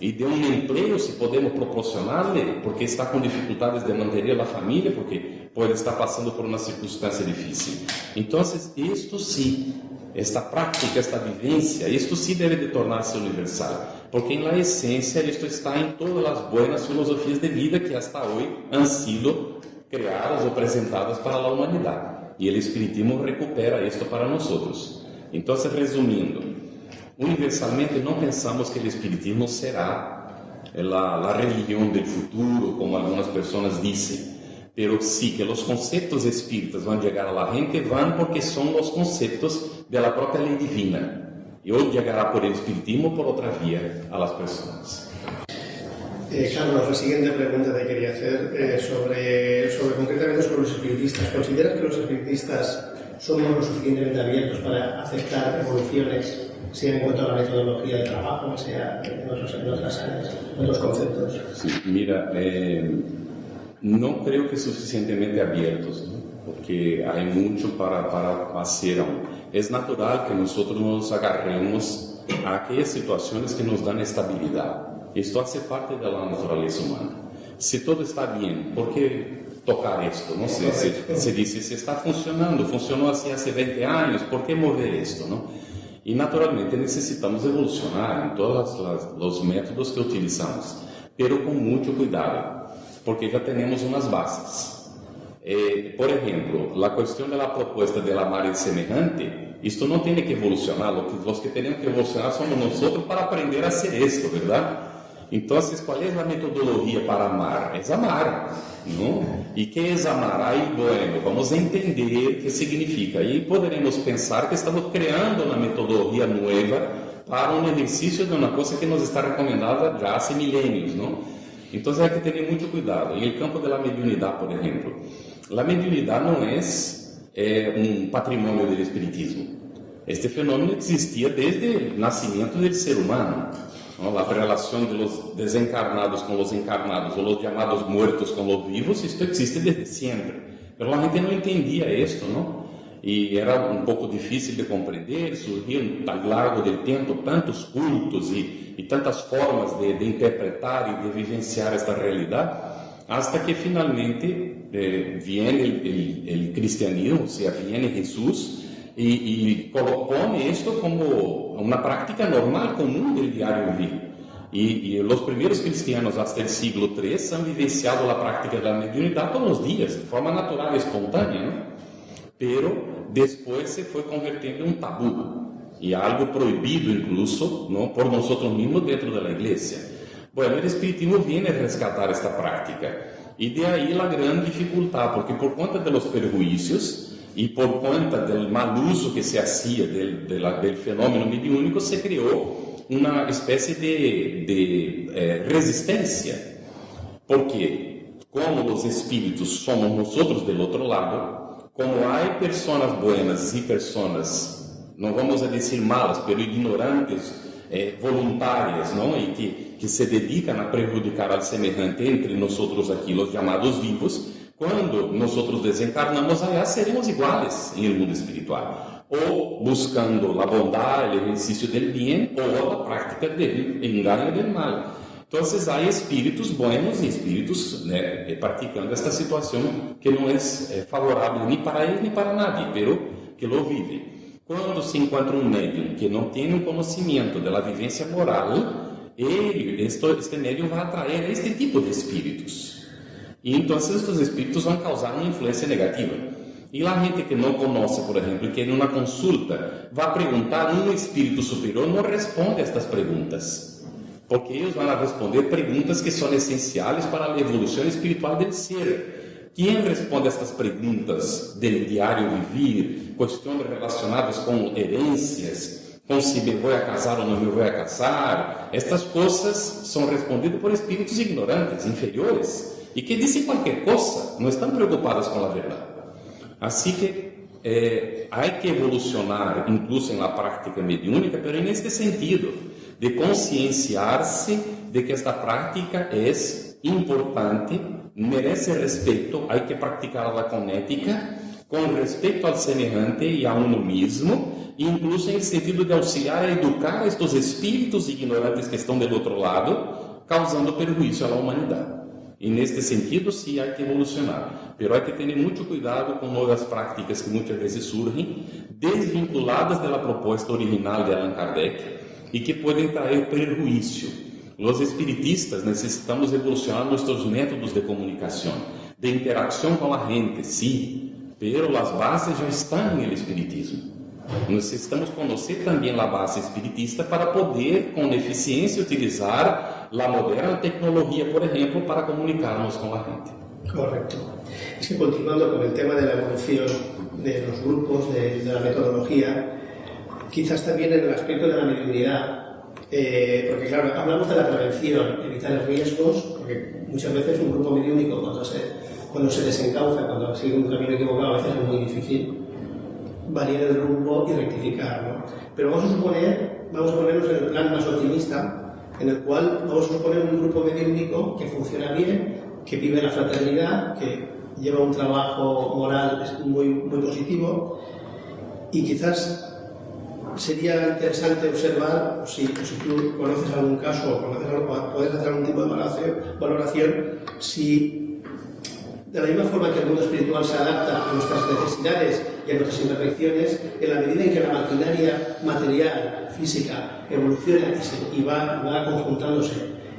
S2: E de um emprego, se podemos proporcionar-lhe, porque está com dificuldades de manter a família, porque pode estar passando por uma circunstância difícil. Então, isto sim, esta prática, esta vivência, isto sim deve de tornar-se universal, porque la essência isto está em todas as boas filosofias de vida que hasta hoje han sido criadas ou apresentadas para a humanidade. E o Espiritismo recupera isto para nós. Então, resumindo, universalmente não pensamos que o Espiritismo será a religião do futuro, como algumas pessoas dizem. Pero sí que os conceitos espíritas vão chegar a la gente, vão porque são os conceitos da própria lei divina. E hoje chegará por el Espiritismo por outra via a las pessoas.
S1: Eh, Carlos, la siguiente pregunta te quería hacer eh, sobre, sobre concretamente sobre los espiritistas. ¿Consideras que los espiritistas somos lo suficientemente abiertos para aceptar evoluciones, sea en cuanto a la metodología de trabajo, sea en, otros, en otras áreas, en otros conceptos?
S2: Sí, mira, eh, no creo que suficientemente abiertos, ¿no? porque hay mucho para, para hacer aún. Es natural que nosotros nos agarremos a aquellas situaciones que nos dan estabilidad isto hace parte da natureza humana. Se tudo está bem, por que tocar isto? Não sei, se, se se está funcionando, funcionou assim há 20 anos, por que mover isto? Não? E naturalmente necessitamos evolucionar em todos os métodos que utilizamos, pero com muito cuidado, porque já temos umas bases. Eh, por exemplo, a questão da proposta de amar el semejante, isto não tem que evolucionar, os que temos que evolucionar somos nós para aprender a ser isto, verdade? Então, qual é a metodologia para amar? É amar, não? E que é amar? Aí, bueno, vamos entender o que significa. E poderemos pensar que estamos criando uma metodologia nova para um exercício de uma coisa que nos está recomendada já há milênios, não? Então, há que ter muito cuidado. Em campo da mediunidade, por exemplo, a mediunidade não é, é um patrimônio do espiritismo. Este fenômeno existia desde o nascimento do ser humano. ¿no? la relación de los desencarnados con los encarnados o los llamados muertos con los vivos, esto existe desde siempre. Pero la gente no entendía esto, ¿no? E era um pouco difícil de compreender, surgiram ao largo do tempo tantos cultos e, e tantas formas de, de, interpretar e de vivenciar esta realidade, hasta que finalmente eh, viene o cristianismo, ou seja, viene Jesus Y, y pone esto como una práctica normal, común del diario vivir. Y, y, los primeros cristianos hasta el siglo III han vivenciado la práctica de la mediunidad todos los días, de forma natural y espontánea, ¿no? pero después se fue convirtiendo en un tabú y algo prohibido incluso ¿no? por nosotros mismos dentro de la iglesia. Bueno, el espiritismo viene a rescatar esta práctica y de ahí la gran dificultad, porque por cuenta de los y por cuenta del mal uso que se hacía del, fenómeno mediúnico, se creó una especie de, de eh, resistencia, porque como los espíritus somos nosotros del otro lado, como hay personas buenas y personas, no vamos a decir malas, pero ignorantes, eh, voluntarias, ¿no? y que, que se dedican a perjudicar al semejante entre nosotros aquí, los llamados vivos, cuando nosotros desencarnamos allá, seremos iguales en el mundo espiritual ou buscando a bondade, o exercício do bem, ou a prática do engano do mal. Então, há espíritos bons e espíritos né, praticando esta situação que não é, é favorável nem para ele nem para nadie, pero que lo vive. Quando se encontra um médium que não tem um conhecimento da vivência moral, ele, este, este médium vai atrair este tipo de espíritos. E então, estes espíritos vão causar uma influência negativa. E a gente que não conhece, por exemplo, que em uma consulta vai perguntar, um espírito superior não responde a estas perguntas. Porque eles vão responder perguntas que são essenciais para a evolução espiritual do ser. Quem responde a estas perguntas do diário vivir, questões relacionadas com herências, com se me vou a casar ou não me vou a casar, estas coisas são respondidas por espíritos ignorantes, inferiores, e que dizem qualquer coisa, não estão preocupados com a verdade. Así que eh, hay que evolucionar incluso en la práctica mediúnica, en este sentido, de concienciarse de que esta práctica es importante, merece respeto, hay que practicarla con ética, con respeto al semejante y a uno mismo, incluso el sentido de auxiliar a educar a estos espíritus ignorantes que estão do outro lado, causando perjuízo à humanidade. E neste sentido, sim, há que evolucionar. Pero há que ter muito cuidado com novas práticas que muitas vezes surgem, desvinculadas da proposta original de Allan Kardec e que podem trazer prejuízo. Os espiritistas necessitamos evolucionar nossos métodos de comunicação, de interação com a gente, sim, pero as bases já estão no espiritismo. Necessitamos conhecer também a base espiritista para poder, com eficiência, utilizar a moderna tecnologia, por exemplo, para comunicarnos com a gente.
S1: Que continuando con el tema de la evolución de grupos, de, metodología, quizás también en el aspecto de la mediunidad, eh, porque claro, hablamos de la prevención, evitar riesgos, porque muchas veces un grupo mediúnico cuando se, cuando se desencauza, cuando sigue un camino equivocado, a veces es muy difícil variar el rumbo y rectificar. ¿no? Pero vamos a suponer, vamos a ponernos en el plan más optimista, en el cual vamos a suponer un grupo mediúnico que funciona bien, que vive la fraternidad, que lleva un trabajo moral muy, muy positivo y quizás sería interesante observar, si, si tú conoces algún caso o puedes hacer algún tipo de valoración, valoración si de la misma forma que el mundo espiritual se adapta a nuestras necesidades y a nuestras imperfecciones, en la medida en que la maquinaria material, física, evoluciona y, va, va conjuntándose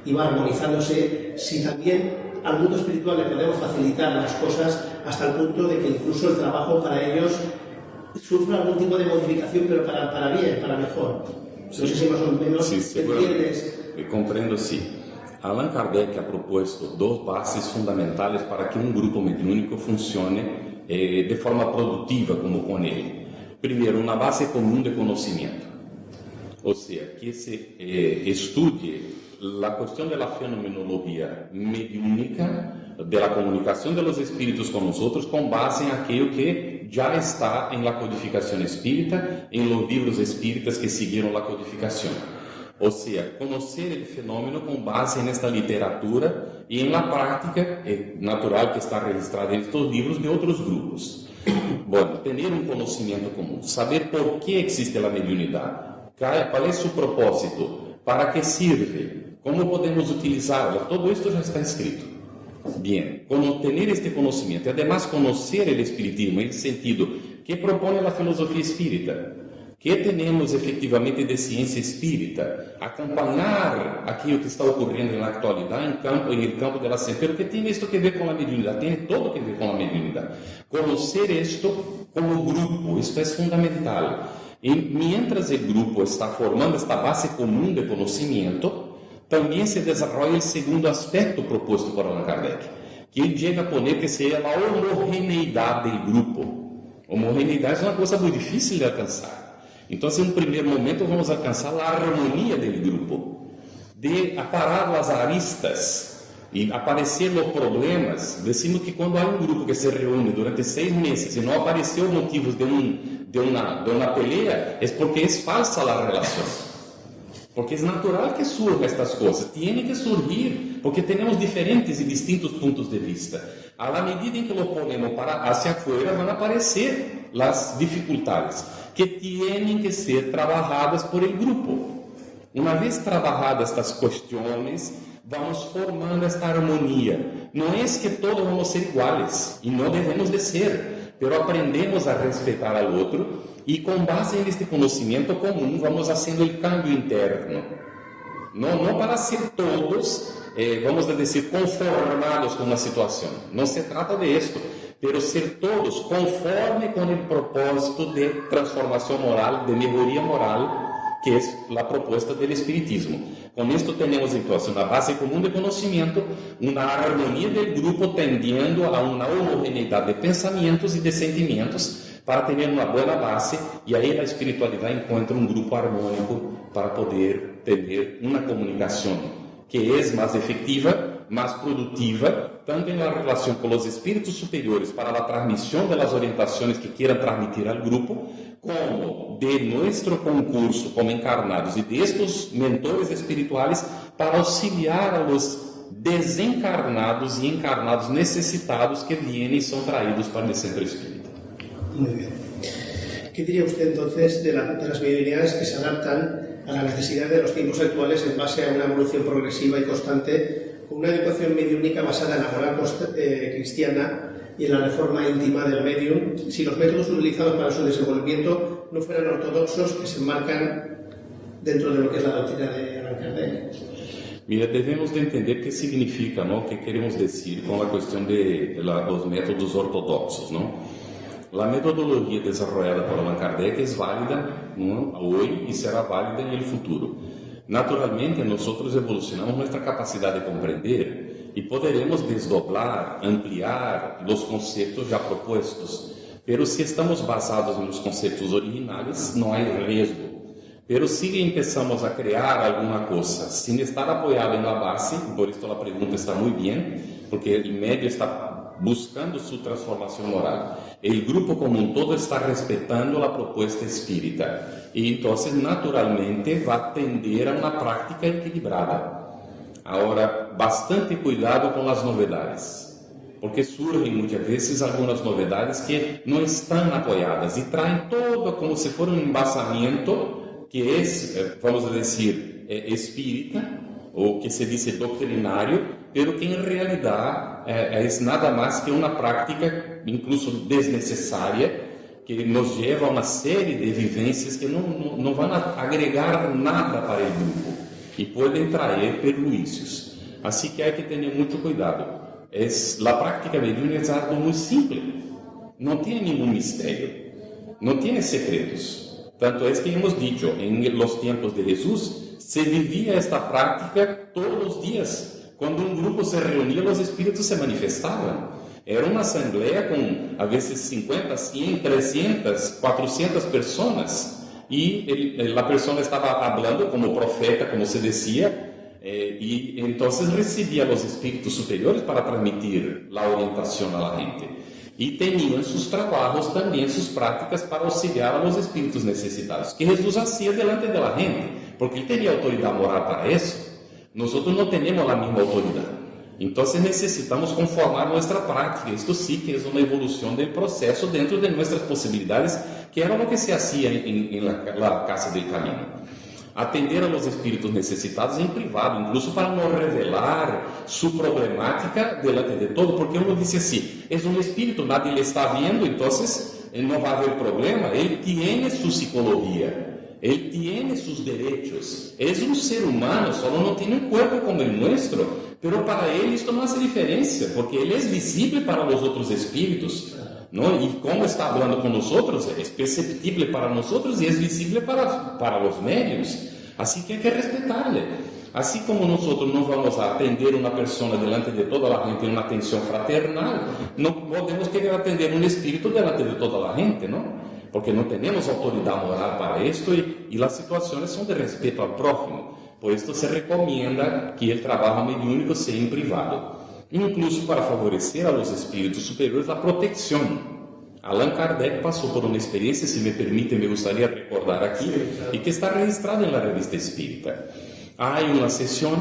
S1: y va armonizándose, si también al mundo espiritual le podemos facilitar las cosas hasta el punto de que incluso el trabajo para ellos sufra algún tipo de modificación, pero para, para bien, para mejor. No sé si más o menos
S2: sí, entiendes. Comprendo, sí. Allan Kardec ha proposto duas bases fundamentais para que um grupo mediúnico funcione eh, de forma produtiva como com ele. Primeiro, uma base comum de conhecimento, ou seja, que se eh, estude a questão da fenomenologia mediúnica, da comunicação dos espíritos com nós com base em aquilo que já está em la codificação espírita, em los livros espíritas que seguiram a codificação. Ou seja, conhecer o fenômeno com base nesta literatura e la prática é natural que está registrada em estes livros de outros grupos. Bom, ter um conhecimento comum, saber por que existe a mediunidade, qual é seu propósito, para que serve, como podemos utilizá-la, todo isto já está escrito. Bem, ter este conhecimento e además conhecer o espiritismo, em sentido que propõe a filosofia espírita? que temos efetivamente de ciência espírita, acompanhar aquilo que está ocorrendo na atualidade em campo, em campo da ciência, pero que tem isto que ver com a mediunidade, tem todo que ver com a mediunidade. Conhecer isto como grupo, isto é fundamental. E mientras o grupo está formando esta base comum de conhecimento, também se desenvolve o segundo aspecto proposto por Allan Kardec, que ele chega a poner que seja a homogeneidade do grupo. Homogeneidade é uma coisa muito difícil de alcançar. Então, assim, no primeiro momento, vamos alcançar a harmonia do grupo, de aparar as aristas e aparecer os problemas. Decimos que quando há um grupo que se reúne durante seis meses e não apareceu motivos de, um, de, uma, de uma pelea, é porque é falsa a relação. Porque é natural que surjam estas coisas, tem que surgir, porque temos diferentes e distintos pontos de vista. À medida em que lo ponemos para hacia afuera, vão aparecer as dificuldades que têm que ser trabalhadas por el grupo. Uma vez trabalhadas estas questões, vamos formando esta harmonia. Não é que todos vamos ser iguais, e não devemos de ser, pero aprendemos a respeitar ao outro e com base neste conhecimento comum vamos fazendo o cambio interno. Não, para ser todos, eh, vamos dizer, conformados com uma situação. Não se trata de isto pero ser todos conforme com o propósito de transformação moral, de melhoria moral, que é a proposta do Espiritismo. Com isto, temos então uma base comum de conhecimento, uma harmonia do grupo tendendo a uma homogeneidade de pensamentos e de sentimentos para ter uma boa base e aí a espiritualidade encontra um grupo harmônico para poder ter uma comunicação que é mais efetiva mais produtiva, tanto na relação com os espíritos superiores para a transmissão das orientações que queiram transmitir ao grupo, como de nosso concurso como encarnados e destes mentores espirituais para auxiliar a desencarnados e encarnados necessitados que vêm e são traídos para o centro espírita.
S1: Muito bem. ¿Qué diría usted entonces de, la, de las medidas que se adaptan a la necesidad de los tiempos actuales en base a una evolución progresiva y constante con una educación mediúnica basada en la moral eh, cristiana y en la reforma íntima del medium, si los métodos utilizados para su desenvolvimiento no fueran ortodoxos que se enmarcan dentro de lo que es la doctrina de Allan Kardec.
S2: Mira, devemos de entender qué significa, ¿no? ¿Qué queremos decir con la cuestión de la, los métodos ortodoxos, ¿no? La metodología desarrollada por Allan Kardec es válida ¿no? hoy y será válida el futuro. Naturalmente, nós evolucionamos nossa capacidade de compreender e poderemos desdoblar, ampliar os conceitos já propostos. Pero se estamos basados nos conceitos originais, não há risco. Pero se empezamos a criar alguma coisa sem estar apoiado na base, por isso a pergunta está muito bem, porque o médio está buscando sua transformação moral. O grupo como um todo está respeitando a proposta espírita. E então, naturalmente, vai tender a uma prática equilibrada. Agora, bastante cuidado com as novidades, porque surgem muitas vezes algumas novidades que não estão apoiadas e traem todo como se for um embasamento que é, eh, vamos dizer, é espírita, ou que se diz doutrinário, pelo que em realidade é, é nada mais que uma prática, incluso desnecessária, que nos leva a uma série de vivências que não, não, não vão agregar nada para o grupo e podem trazer perjuízos. Assim que há que ter muito cuidado. É, a prática mediúnica é algo muito simples, não tem nenhum mistério, não tem secretos. Tanto é que hemos dicho, em los tempos de Jesus, se vivia esta prática todos os dias. Quando um grupo se reunia, os espíritos se manifestavam. Era uma assembleia com, a vezes, 50, 100, 300, 400 pessoas. E ele, a pessoa estava falando como profeta, como se dizia, eh, e então recebia os espíritos superiores para transmitir a orientação à gente. E tinham seus trabalhos também, suas práticas para auxiliar os espíritos necessitados, que Jesus fazia delante da gente, porque ele tinha autoridade moral para isso. Nós não temos a mesma autoridade. Então, necessitamos conformar nossa prática. Isto sim que uma evolução do processo dentro de nossas possibilidades, que era o que se fazia em, em la, Casa do Caminho. Atender a los espíritos necessitados em privado, incluso para não revelar sua problemática delante de todo, porque uno disse assim: é um espírito, nadie le está vendo, então no va a haber problema, él tiene su psicología, él tiene sus derechos, es un ser humano, solo no tiene un cuerpo como el nuestro, pero para él esto no hace diferencia, porque él es visible para los otros espíritus. ¿no? Y como está hablando con nosotros, es perceptible para nosotros y es visible para, para los medios. Así que hay que respetarle. Así como nosotros no vamos a atender a una persona delante de toda la gente en una atención fraternal, no podemos querer atender un espíritu delante de toda la gente, ¿no? Porque no tenemos autoridad moral para esto y, y las situaciones son de respeto al prójimo. Por esto se recomienda que el trabajo mediúnico sea en privado, incluso para favorecer a los espíritus superiores la protección. Allan Kardec passou por uma experiência, se me permite, me gostaria de recordar aqui, e que está registrada na revista Espírita. Há uma sessão,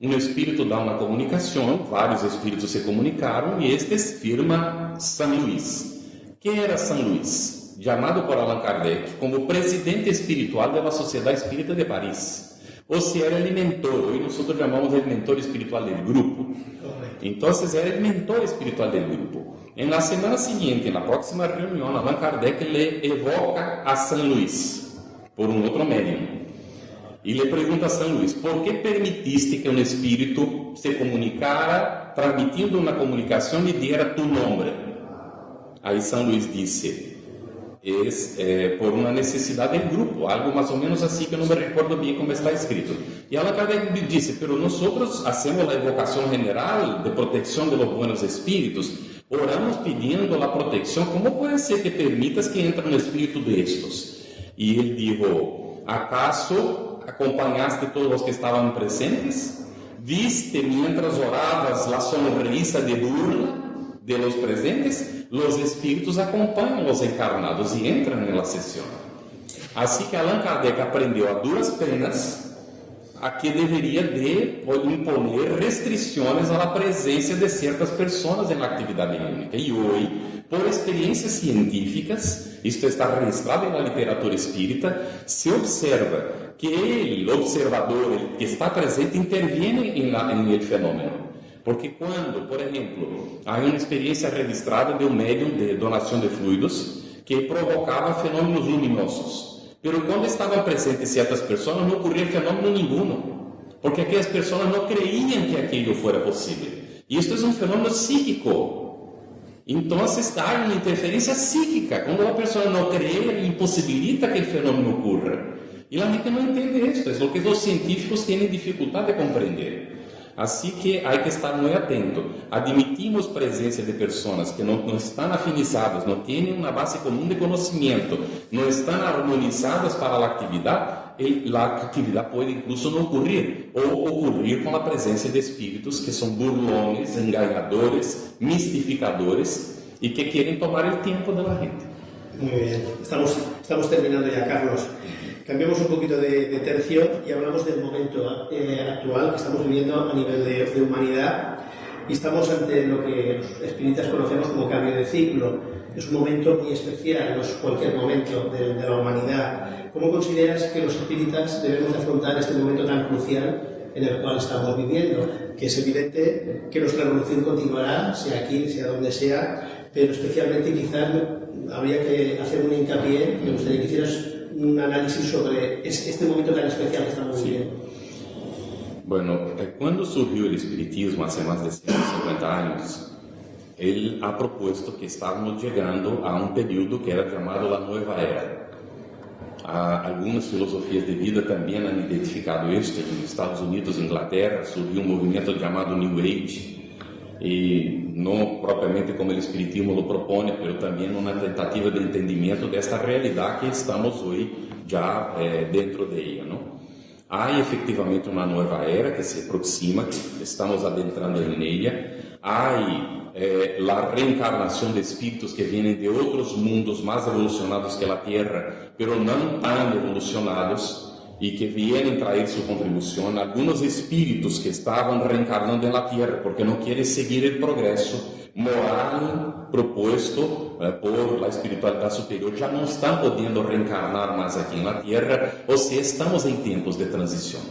S2: um espírito dá uma comunicação, vários espíritos se comunicaram, e este firma São Luís. Quem era São Luís? Chamado por Allan Kardec como presidente espiritual da Sociedade Espírita de Paris. Ou se era el mentor, hoje nós chamamos de mentor espiritual do grupo. Então, era o mentor espiritual do grupo. En la semana siguiente, en la próxima reunión, Allan Kardec le evoca a San Luis por un otro medio y le pregunta a San Luis, ¿por qué permitiste que un espíritu se comunicara transmitiendo una comunicación y diera tu nombre? Ahí San Luis dice, eh, por una necesidad del grupo, algo más o menos así que no me recuerdo bien cómo está escrito. Y Allan Kardec dice, pero nosotros hacemos la evocación general de protección de los buenos espíritus, Oramos pedindo a proteção. Como pode ser que permitas que entre no espírito destes? E ele dijo: ¿Acaso acompanhaste todos os que estavam presentes? ¿Viste mientras oravas la sonrisa de burla de los presentes? Los espíritos acompanham os encarnados e entram na sessão. Assim que Allan Kardec aprendeu a duras penas a que deveria de imponer restrições à presença de certas pessoas na atividade clínica. E hoje, por experiências científicas, isto está registrado na literatura espírita, se observa que ele, o observador que está presente, interviene em el fenômeno. Porque quando, por exemplo, há uma experiência registrada de um médium de donação de fluidos que provocava fenômenos luminosos. Pero quando estavam presentes certas pessoas, não ocorria fenômeno nenhum, porque aquelas pessoas não creiam que aquilo fora possível. Isto é um fenômeno psíquico. Então, há uma interferência psíquica. Quando uma pessoa não crê, impossibilita que o fenômeno ocorra. E a gente não entende isso. É o que os científicos têm dificuldade de compreender. Assim que há que estar muito atento. Admitimos presença de pessoas que não, não estão afinizadas, não têm uma base comum de conhecimento, não estão harmonizadas para a atividade, a atividade pode incluso não ocorrer, ou ocorrer com a presença de espíritos que são burlones, enganadores, mistificadores e que querem tomar o tempo da gente.
S1: Muito bem, estamos, estamos terminando já, Carlos. Cambiamos un poquito de, de tercio y hablamos del momento eh, actual que estamos viviendo a nivel de, de, humanidad y estamos ante lo que los espíritas conocemos como cambio de ciclo. Es un momento muy especial, no es cualquier momento de, de la humanidad. ¿Cómo consideras que los espíritas debemos afrontar este momento tan crucial en el cual estamos viviendo? Que es evidente que nuestra evolución continuará, sea aquí, sea donde sea, pero especialmente quizás habría que hacer un hincapié, me gustaría que hicieras un análisis sobre este momento tan especial que estamos viviendo.
S2: Bueno, eh, cuando surgió el espiritismo hace más de 150 años, él ha propuesto que estábamos llegando a un periodo que era llamado la nueva era. algunas filosofías de vida también han identificado esto. En Estados Unidos, Inglaterra, surgiu un movimiento llamado New Age, e não propriamente como o Espiritismo lo propõe, mas também uma tentativa de entendimento desta realidade que estamos hoje já eh, dentro de ela. Não? Há efetivamente uma nova era que se aproxima, estamos adentrando em ela. Há eh, a reencarnação de espíritos que vêm de outros mundos mais evolucionados que a Terra, mas não tão evolucionados e que vienen traer su contribución algunos espíritus que estaban reencarnando en la tierra porque no quieren seguir el progreso moral propuesto eh, por la espiritualidad superior ya no están pudiendo reencarnar más aquí en la tierra o si estamos en tiempos de transición.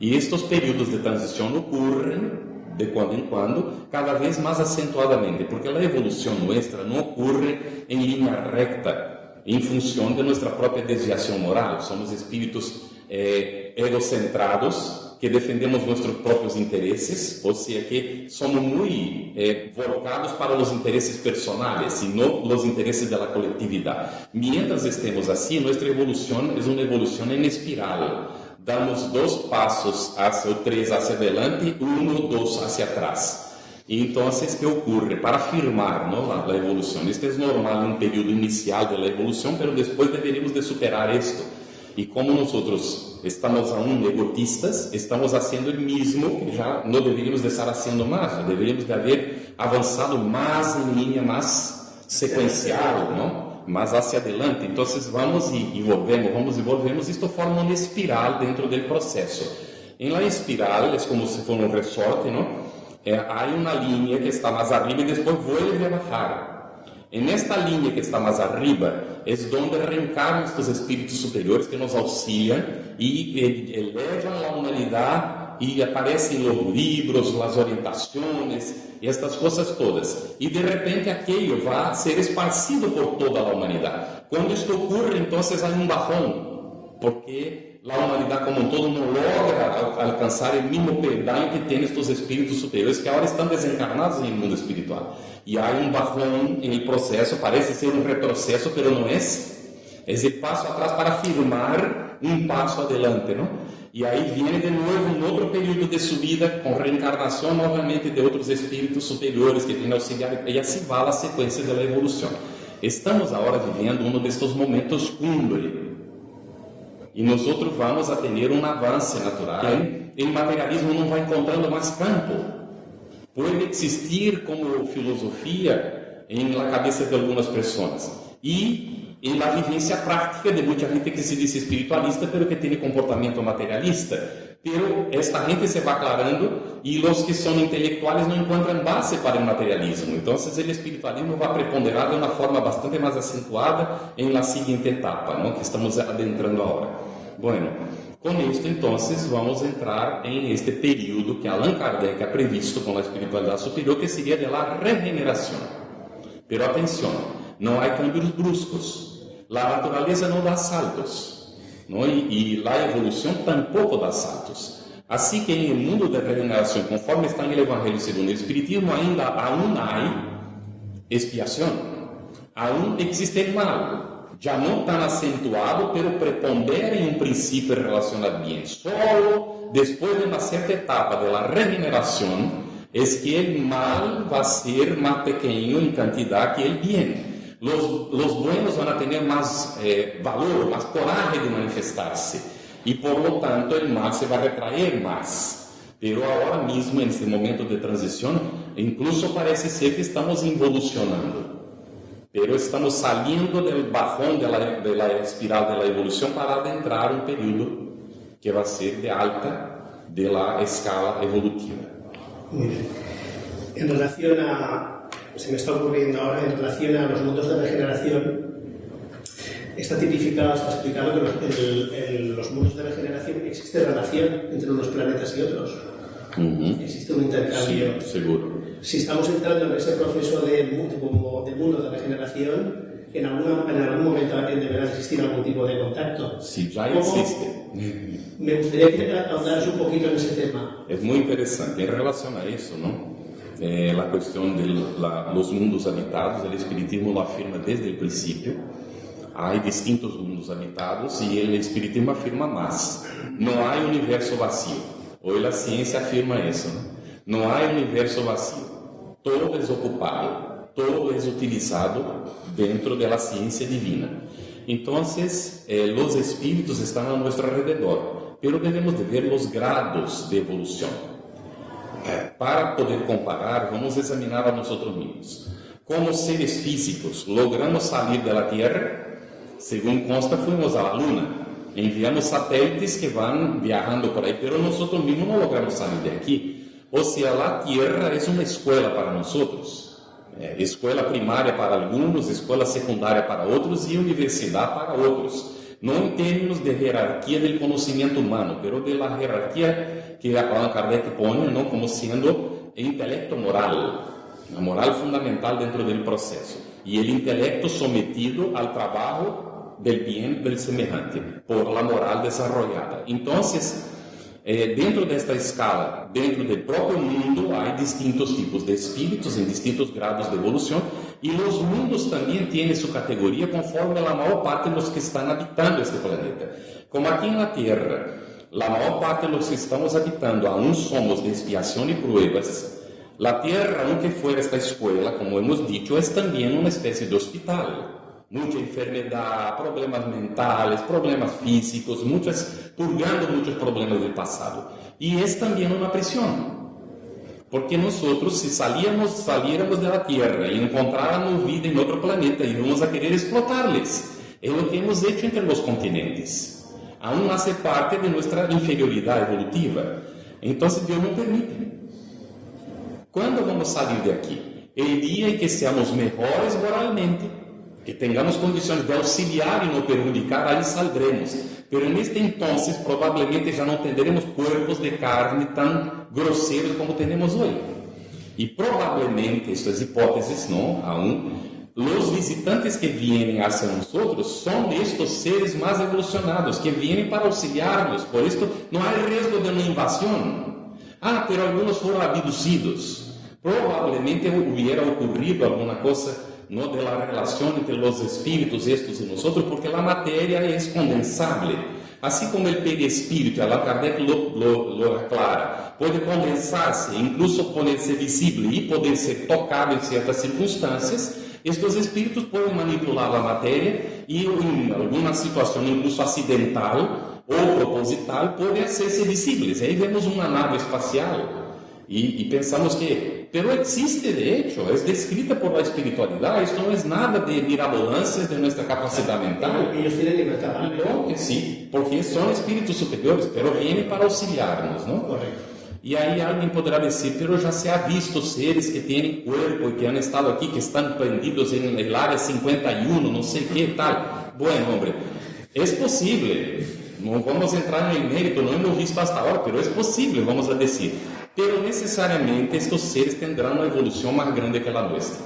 S2: Y estos periodos de transición ocurren de quando em quando, cada vez mais acentuadamente, porque a evolução nossa não ocorre em linha recta, em função de nossa própria desviação moral. Somos espíritos eh, egocentrados que defendemos nossos próprios interesses, ou seja, que somos muito eh, voltados para os interesses personais e não os interesses da coletividade. Mientras estemos assim, nossa evolução é uma evolução em espiral. Damos dois passos hacia o três hacia adelante, um ou dois hacia atrás. E então, o que ocorre? Para afirmar não, a, a evolução. Isto é normal em um período inicial da evolução, mas depois deveríamos de superar isto. E como nós estamos aún egotistas, estamos fazendo o mesmo que já não deveríamos de estar fazendo mais, deveríamos de haver avançado mais em linha mais sequencial, não? mais hacia adelante. Então, vamos e envolvemos, vamos e volvemos, isto forma uma espiral dentro do processo. Em la espiral, é como se fosse um resorte, não? É, há uma linha que está mais arriba e depois vuelve a bajar. En esta linha que está mais arriba é onde reencarnam estes espíritos superiores que nos auxiliam e elevam a humanidade e aparecem os livros, as orientações estas coisas todas. E de repente aquilo vai ser esparcido por toda a humanidade. Quando isto ocorre, então há um bajão, porque a humanidade como um todo não logra alcançar o mesmo peldaño que tem estes espíritos superiores que agora estão desencarnados no mundo espiritual. E há um bajão no processo, parece ser um retrocesso, mas não é. É esse passo atrás para afirmar um passo adelante, não? E aí vem de novo um outro período de subida com reencarnação novamente de outros espíritos superiores que vêm auxiliar e assim vai a sequência da evolução. Estamos agora vivendo um destes momentos cumbre. E nós vamos a ter um avanço natural. O materialismo não vai encontrando mais campo pode existir como filosofia em la cabeça de algumas pessoas e em la vivência prática de muita gente que se diz espiritualista, pero que tem comportamento materialista. Pero esta gente se vai aclarando e os que são intelectuais não encontram base para o materialismo. Então, o espiritualismo vai preponderar de uma forma bastante mais acentuada em la seguinte etapa, não? que estamos adentrando agora. Bueno, com isto, então, vamos entrar em este período que Allan Kardec ha previsto com a espiritualidade superior, que seria de la regeneração. Pero atenção, não há cambios bruscos. A natureza não dá saltos. Não? E, e a evolução tampouco dá saltos. Assim que em mundo de regeneração, conforme está no Evangelho segundo o Espiritismo, ainda aún há expiação. Aún existe mal já não tan acentuado, pero prepondera em um princípio relacionado bem. Solo depois de uma certa etapa de la regeneración es que el mal va a ser más pequeño en cantidad que el bien. Los, los buenos van a tener más eh, valor, más coraje de manifestarse y por lo tanto el mal se va a retraer más. Pero ahora mismo, en este momento de transición, incluso parece ser que estamos involucionando. Pero estamos saliendo del bajón de la, de la espiral de la evolución para adentrar un periodo que va a ser de alta de la escala evolutiva.
S1: Muy bien. En relación a, se me está ocurriendo ahora, en relación a los mundos de regeneración, está tipificado, está explicado que los, en, los mundos de regeneración existe relación entre unos planetas y otros. Uh -huh. Existe un intercambio.
S2: Sí, seguro
S1: si estamos entrando en ese proceso de, de mundo de regeneración, en, alguna, en algún momento deberá existir algún tipo de contacto.
S2: Sí, ya existe.
S1: Me gustaría que ahondaras un poquito en ese tema.
S2: Es muy interesante. En relación a eso, ¿no? Eh, la cuestión de la, los mundos habitados, el espiritismo lo afirma desde el principio. Hay distintos mundos habitados y el espiritismo afirma más. No hay universo vacío. Hoy la ciencia afirma eso, ¿no? Não há universo vazio. Todo é ocupado, todo é utilizado dentro da ciência divina. Então, eh, os espíritos estão a nosso alrededor, pero devemos de ver os grados de evolução. Eh, para poder comparar, vamos examinar a nós mesmos. Como seres físicos, logramos sair da Terra? Segundo consta, fomos à Luna. Enviamos satélites que vão viajando por aí, pero nós mesmos não logramos sair de aqui ou seja, a Terra é uma escola para nós outros. É, escola primária para alguns, escola secundária para outros e universidade para outros. Não em termos de hierarquia do conhecimento humano, mas de la hierarquia que Allan Kardec põe não como sendo intelecto moral, a moral fundamental dentro del proceso, y el intelecto sometido al trabajo del bien del semejante, por la moral desarrollada. Entonces, eh, dentro desta escala, dentro do próprio mundo, há distintos tipos de espíritos em distintos grados de evolução e os mundos também têm sua categoria conforme a maior parte dos que estão habitando este planeta. Como aqui na Terra, a maior parte dos que estamos habitando aún somos de expiação e pruebas, a Terra, aunque fuera esta escola, como hemos dicho, é também uma espécie de hospital muita enfermidade, problemas mentais, problemas físicos, muitas, purgando muitos problemas do passado. E é também uma prisión. Porque nós, se salíamos, saliéramos da Terra e encontráramos vida em outro planeta, íamos a querer explotarles. É o que hemos hecho entre os continentes. Aún hace parte de nossa inferioridade evolutiva. Então, Deus não permite. Quando vamos sair de aqui? El dia em que seamos melhores moralmente, que tengamos condições de auxiliar e não perjudicar, aí saldremos. Pero neste entonces provavelmente já não teremos corpos de carne tão grosseiros como temos hoje. E provavelmente, estas hipóteses, não, aún, os visitantes que vêm hacia nós são estes seres mais evolucionados, que vêm para auxiliar-nos. Por isso, não há risco de uma invasão. Ah, pero alguns foram abducidos. Provavelmente hubiera ocorrido alguma coisa no de la relación entre los espíritus estos y nosotros, porque la materia es condensable. Así como el perispíritu, Allan Kardec lo, lo, lo aclara, pode condensar-se, incluso poder-se visível e poder ser tocado em certas circunstâncias, estes espíritos podem manipular a matéria e em alguma situação, incluso acidental ou proposital, podem ser visíveis. Aí vemos uma nave espacial e, e, pensamos que, pero existe de hecho, é descrita por la espiritualidade, isto não é nada de mirabolâncias de nossa capacidade mental.
S1: Têm libertad.
S2: Então, sim, porque são espíritos superiores, pero vêm para auxiliar-nos, não?
S1: Correto.
S2: E aí alguém poderá dizer, pero já se ha visto seres que têm corpo e que han estado aqui, que estão prendidos em el área 51, não sei que tal. Bueno, hombre, é possível. Não vamos entrar no mérito, não hemos visto hasta agora, pero é possível, vamos a dizer pero necessariamente estes seres tendrão uma evolução mais grande que a nossa.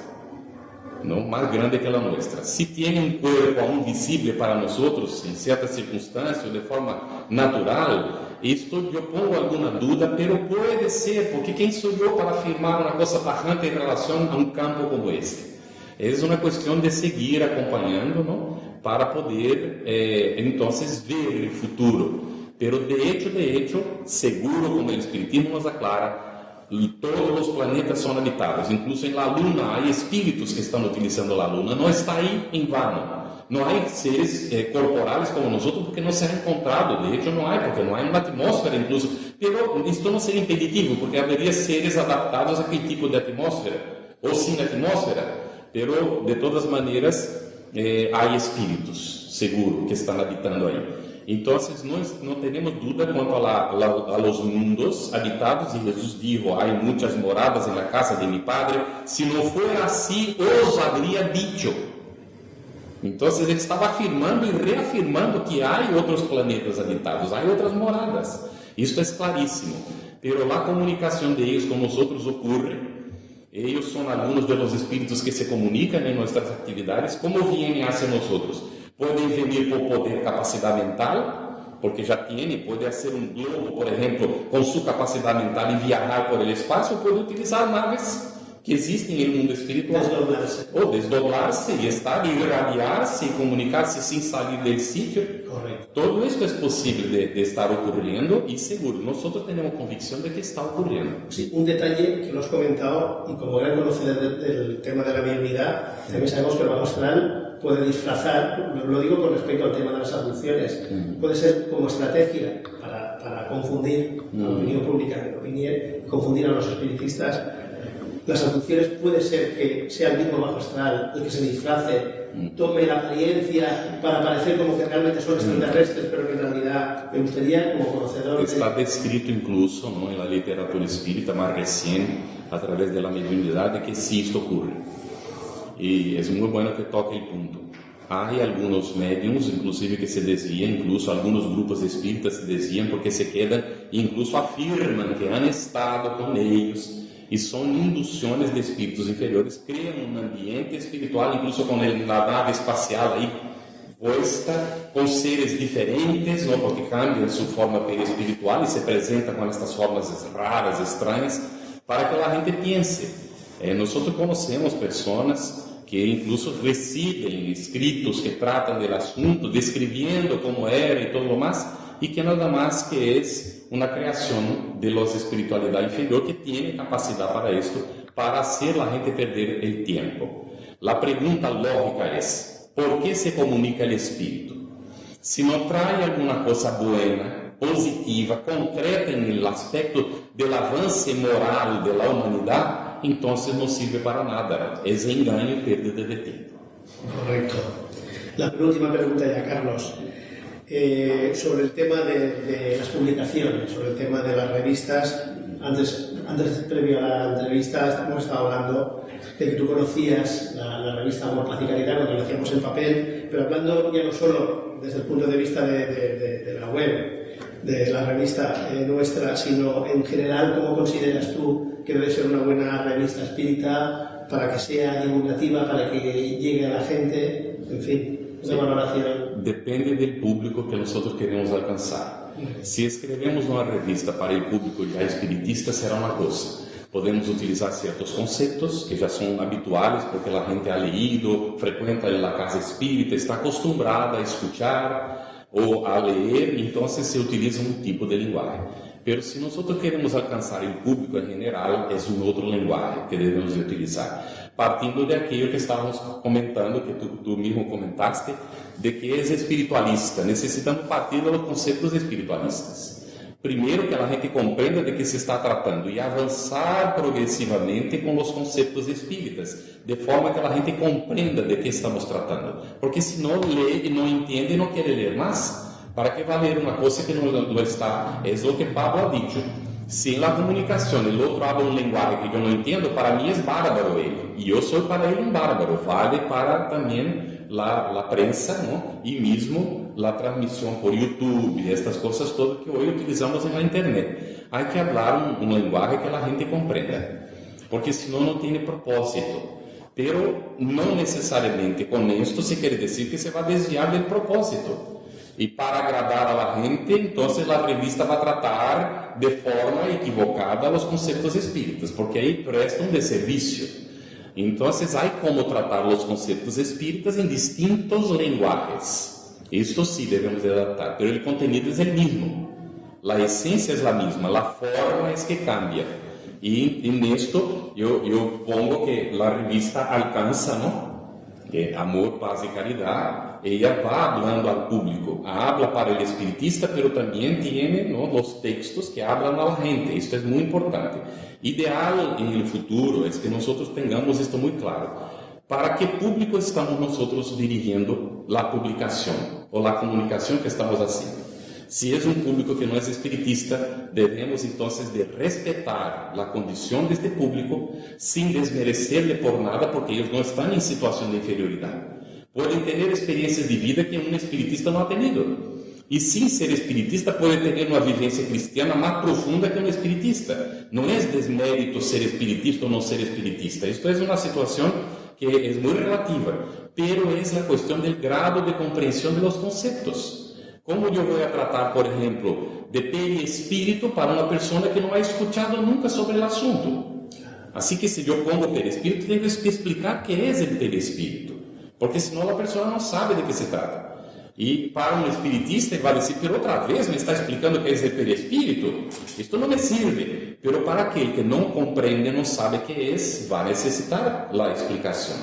S2: Não, mais grande que a nossa. Se tem um corpo aún visível para nós em certas circunstâncias, de forma natural, isto eu pongo alguma dúvida, pero pode ser, porque quem sou eu para afirmar uma coisa tajante em relação a um campo como este? É uma questão de seguir acompanhando, não? para poder, eh, então, ver o futuro. Pero de hecho, de hecho, seguro como o Espiritismo nos aclara, todos os planetas são habitados, incluso em la Luna, há espíritos que estão utilizando a Luna, não está aí em vano. Não há seres eh, corporais como nós porque não se ha encontrado, de hecho não há, porque não há uma atmosfera incluso. Pero isto não seria impeditivo, porque haveria seres adaptados àquele tipo de atmosfera, ou sem atmosfera. Pero, de todas maneiras, eh, há espíritos, seguro, que estão habitando aí. Então, nós não temos dúvida quanto a, la, a, los mundos habitados, e Jesus dijo, há muitas moradas na casa de mi Padre, se não for assim, os habría dicho. Então, ele estava afirmando e reafirmando que há outros planetas habitados, há outras moradas. Isto é claríssimo. Pero a comunicação de com nós outros ocorre. Eles são alguns dos espíritos que se comunicam em nossas atividades, como vêm hacia nós Podem vir por poder capacidade mental, porque já tem, pode ser um globo, por exemplo, com sua capacidade mental e viajar por el espaço, pode utilizar naves que existem no mundo espiritual.
S1: Desdoblar-se.
S2: Ou desdoblar-se e estar, irradiar-se e comunicar-se sem sair do sítio.
S1: Correto.
S2: Todo isso é possível de, de, estar ocorrendo e seguro. Nós temos convicção de que está ocorrendo.
S1: Sí, un detalle que lo has comentado y como gran conocedor del, del tema de la mediunidad, también sabemos que bajo astral puede disfrazar, lo digo con respecto al tema de las abducciones, mm. puede ser como estrategia para, para confundir la mm. opinión pública, confundir a los espiritistas. Las abducciones puede ser que sea el mismo bajo astral el que se disfrace, mm. tome la apariencia para parecer como que realmente son extraterrestres, pero que en realidad me gustaría, como conocedor.
S2: Está descrito incluso ¿no? en la literatura espírita más recién, a través de la mediunidad, que sí esto ocurre. E é muito bom que toque o ponto. Há alguns médiums, inclusive, que se desviam, incluso alguns grupos espíritas se desviam porque se quedam, incluso afirmam que han estado com eles y son inducciones de espíritus inferiores, crean un ambiente espiritual, incluso con el, la nave espacial ahí puesta, con seres diferentes, ¿no? porque cambian su forma perispiritual y se presentan con estas formas raras, extrañas, para que la gente piense. Eh, nosotros conocemos personas que incluso reciben escritos que tratan del asunto, describiendo cómo era y todo lo más, y que nada más que es una creación de los espiritualidad inferior que tiene capacidad para esto, para hacer la gente perder el tiempo. La pregunta lógica es, ¿por qué se comunica el espíritu? Si no trae alguna cosa buena, positiva, concreta en el aspecto del avance moral de la humanidad, entonces no sirve para nada. Es engaño y pérdida de tiempo.
S1: Correcto. La penúltima pregunta ya, Carlos. Eh, sobre el tema de, de, las publicaciones, sobre el tema de las revistas. Antes, antes previo a la entrevista, hemos estado hablando de que tú conocías la, la revista Amor, Paz y Caridad, lo conocíamos en papel, pero hablando ya no solo desde el punto de vista de, de, de la web, de la revista eh, nuestra, sino en general, ¿cómo consideras tú que debe ser una buena revista espírita para que sea divulgativa, para que llegue a la gente? En fin, una valoración.
S2: Depende del público que nosotros queremos alcanzar. Si escrevemos una revista para el público ya espiritista, será una cosa. Podemos utilizar ciertos conceptos que já são habituais, porque a gente ha leído, frequenta a casa espírita, está acostumbrada a escuchar ou a ler, então se utiliza um tipo de linguagem. Pero se nós queremos alcançar o público em geral, é um outro linguagem que devemos utilizar. Partindo de aquilo que estávamos comentando, que tu, mesmo comentaste, de que é espiritualista. Necessitamos partir dos conceitos espiritualistas. Primeiro, que a gente compreenda de que se está tratando e avançar progressivamente com os conceitos espíritas, de forma que a gente compreenda de que estamos tratando. Porque se não lê e não entende, não quer ler mais. ¿Para qué va a leer una cosa que no lo está? Es lo que Pablo ha dicho. Si en la comunicación el otro habla un lenguaje que yo no entiendo, para mí es bárbaro él. Y yo soy para él un bárbaro. Vale para también la, la prensa ¿no? y mismo la transmisión por YouTube estas cosas todas que hoy utilizamos en la Internet. Hay que hablar un, un lenguaje que la gente comprenda. Porque no, no tiene propósito. Pero no necesariamente con esto se quiere decir que se va a desviar del propósito. Y para agradar a la gente, entonces la revista va a tratar de forma equivocada los conceptos espíritas, porque ahí presta un deservicio. Entonces hay como tratar los conceptos espíritas en distintos lenguajes. Esto sí debemos de adaptar, pero el contenido es el mismo. La esencia es la misma, la forma es que cambia. Y en esto yo pongo que la revista alcanza, ¿no? Que amor, paz y caridad ella va hablando al público, habla para el espiritista, pero también tiene ¿no? los textos que hablan a la gente. Esto es muy importante. Ideal en el futuro es que nosotros tengamos esto muy claro. ¿Para qué público estamos nosotros dirigiendo la publicación o la comunicación que estamos haciendo? Si es un público que no es espiritista, debemos entonces de respetar la condición de este público sin desmerecerle por nada porque ellos no están en situación de inferioridad. Pueden tener experiencias de vida que un espiritista no ha tenido. Y sin ser espiritista puede tener una vivencia cristiana más profunda que un espiritista. No es desmérito ser espiritista o no ser espiritista. Esto es una situación que es muy relativa, pero es la cuestión del grado de comprensión de los conceptos. ¿Cómo yo voy a tratar, por ejemplo, de perispíritu para una persona que no ha escuchado nunca sobre el asunto? Así que si yo pongo perispíritu, tengo que explicar qué es el perispíritu. Porque senão a pessoa não sabe de que se trata. E para um espiritista, ele vai dizer, por outra vez me está explicando que é esse perispírito? Isto não me sirve. Pero para aquele que não compreende, não sabe que é, vai necessitar a explicação.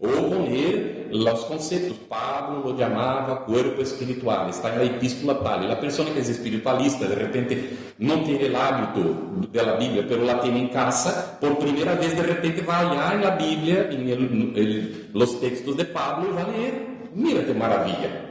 S2: Ou poner os conceitos. Pablo lo chamava corpo espiritual, está na epístola tal. a pessoa que é espiritualista, de repente não tem o hábito da Bíblia, pero la tem em casa, por primeira vez, de repente vai lá na Bíblia, em los textos de Pablo, e vai ler. Mira que maravilha.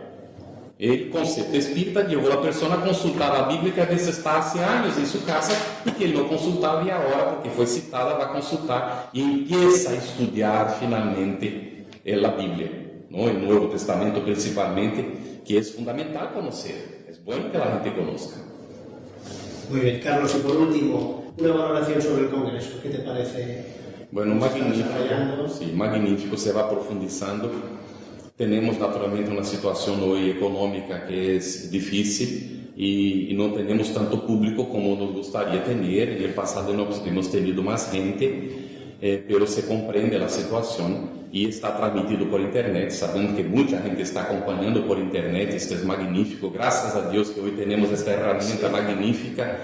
S2: El concepto espírita levou a pessoa a consultar a Bíblia que às vezes está há anos em sua casa e que ele não consultava e agora, porque foi citada, vai consultar e empieza a estudar finalmente a Bíblia, não? o Novo Testamento principalmente, que é fundamental conhecer. É bom que a gente conozca.
S1: Muy bien, Carlos, y por último, una valoración sobre el Congreso. ¿Qué te parece?
S2: Bueno, magnífico. Sí, magnífico, se va profundizando. Tenemos naturalmente una situación hoy económica que es difícil y, y, no tenemos tanto público como nos gustaría tener. En el pasado hemos, hemos tenido más gente, eh, pero se comprende la situación y está transmitido por internet, sabendo que mucha gente está acompañando por internet. Esto es magnífico. Gracias a Dios que hoy tenemos esta herramienta magnífica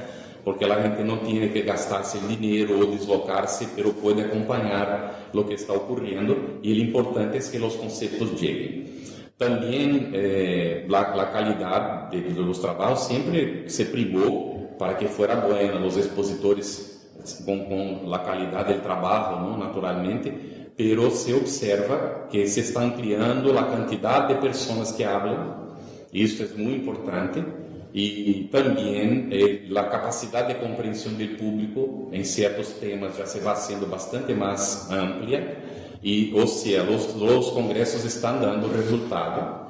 S2: porque la gente no tiene que gastarse el dinero o deslocarse, pero puede acompañar lo que está ocurriendo y lo importante es que los conceptos lleguen. También eh, la, calidad de, los trabajos siempre se privó para que fuera buena, los expositores con la calidad del trabajo, ¿no? naturalmente, pero se observa que se está ampliando la cantidad de personas que hablan, y esto es muy importante, y también eh, la capacidad de comprensión del público en ciertos temas ya se va haciendo bastante más amplia y o sea, los, los congresos están dando resultado.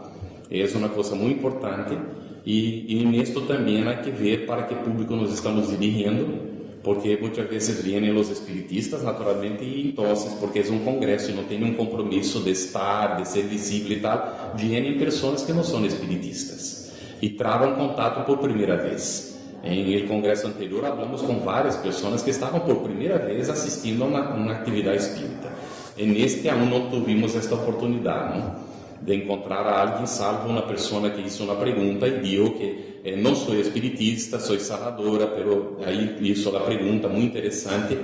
S2: Es una cosa muy importante y, en esto también hay que ver para qué público nos estamos dirigiendo, porque muchas veces vienen los espiritistas naturalmente y entonces, porque es un congreso y no tiene un compromiso de estar, de ser visible y tal, vienen personas que no son espiritistas e travam contato por primeira vez. Em el congresso anterior, falamos com várias pessoas que estavam por primeira vez assistindo a uma, uma atividade espírita. E neste aún não tivemos esta oportunidade não? de encontrar a alguém, salvo uma pessoa que hizo uma pergunta e disse que eh, sou espiritista, sou sanadora, pero aí hizo a pergunta muito interessante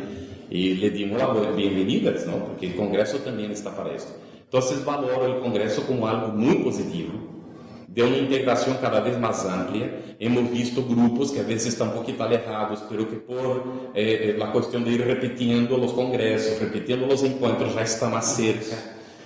S2: e lhe dimos as bem-vindas, não? porque o congresso também está para isso. Então, valoro o congresso como algo muito positivo de uma integração cada vez mais ampla. Hemos visto grupos que a vezes estão um pouquinho alejados, pero que por eh, a questão de ir repetindo os congressos, repetindo os encontros, já está mais cerca.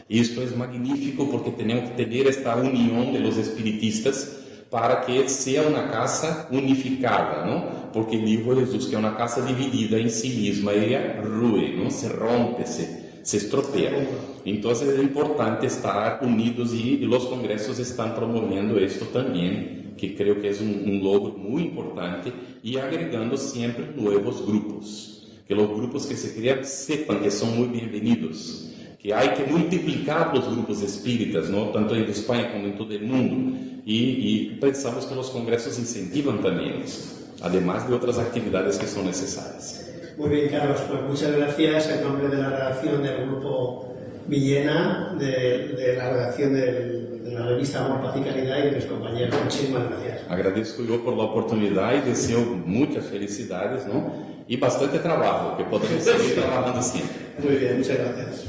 S2: Isto é magnífico porque temos que ter esta união de los espiritistas para que seja uma casa unificada, não? Porque o de Jesus que é uma casa dividida em si mesma, ela rui, não? Se rompe, se se estropea. Entonces es importante estar unidos y, y los congresos están promoviendo esto también, que creo que es un, un, logro muy importante y agregando siempre nuevos grupos, que los grupos que se crean sepan que son muy bienvenidos, que hay que multiplicar los grupos espíritas, ¿no? tanto en España como en todo el mundo, y, y pensamos que los congresos incentivan también esto, además de otras actividades que son necesarias.
S1: Muy bien, Carlos, pues muchas gracias en nombre de la redacción del Grupo Villena, de, de la redacción del, de la revista Amor, Paz y Calidad y de mis compañeros. Muchísimas gracias.
S2: Agradezco yo por la oportunidad y deseo muchas felicidades ¿no? y bastante trabajo, que podamos seguir (laughs) trabajando siempre.
S1: Muy bien, muchas gracias.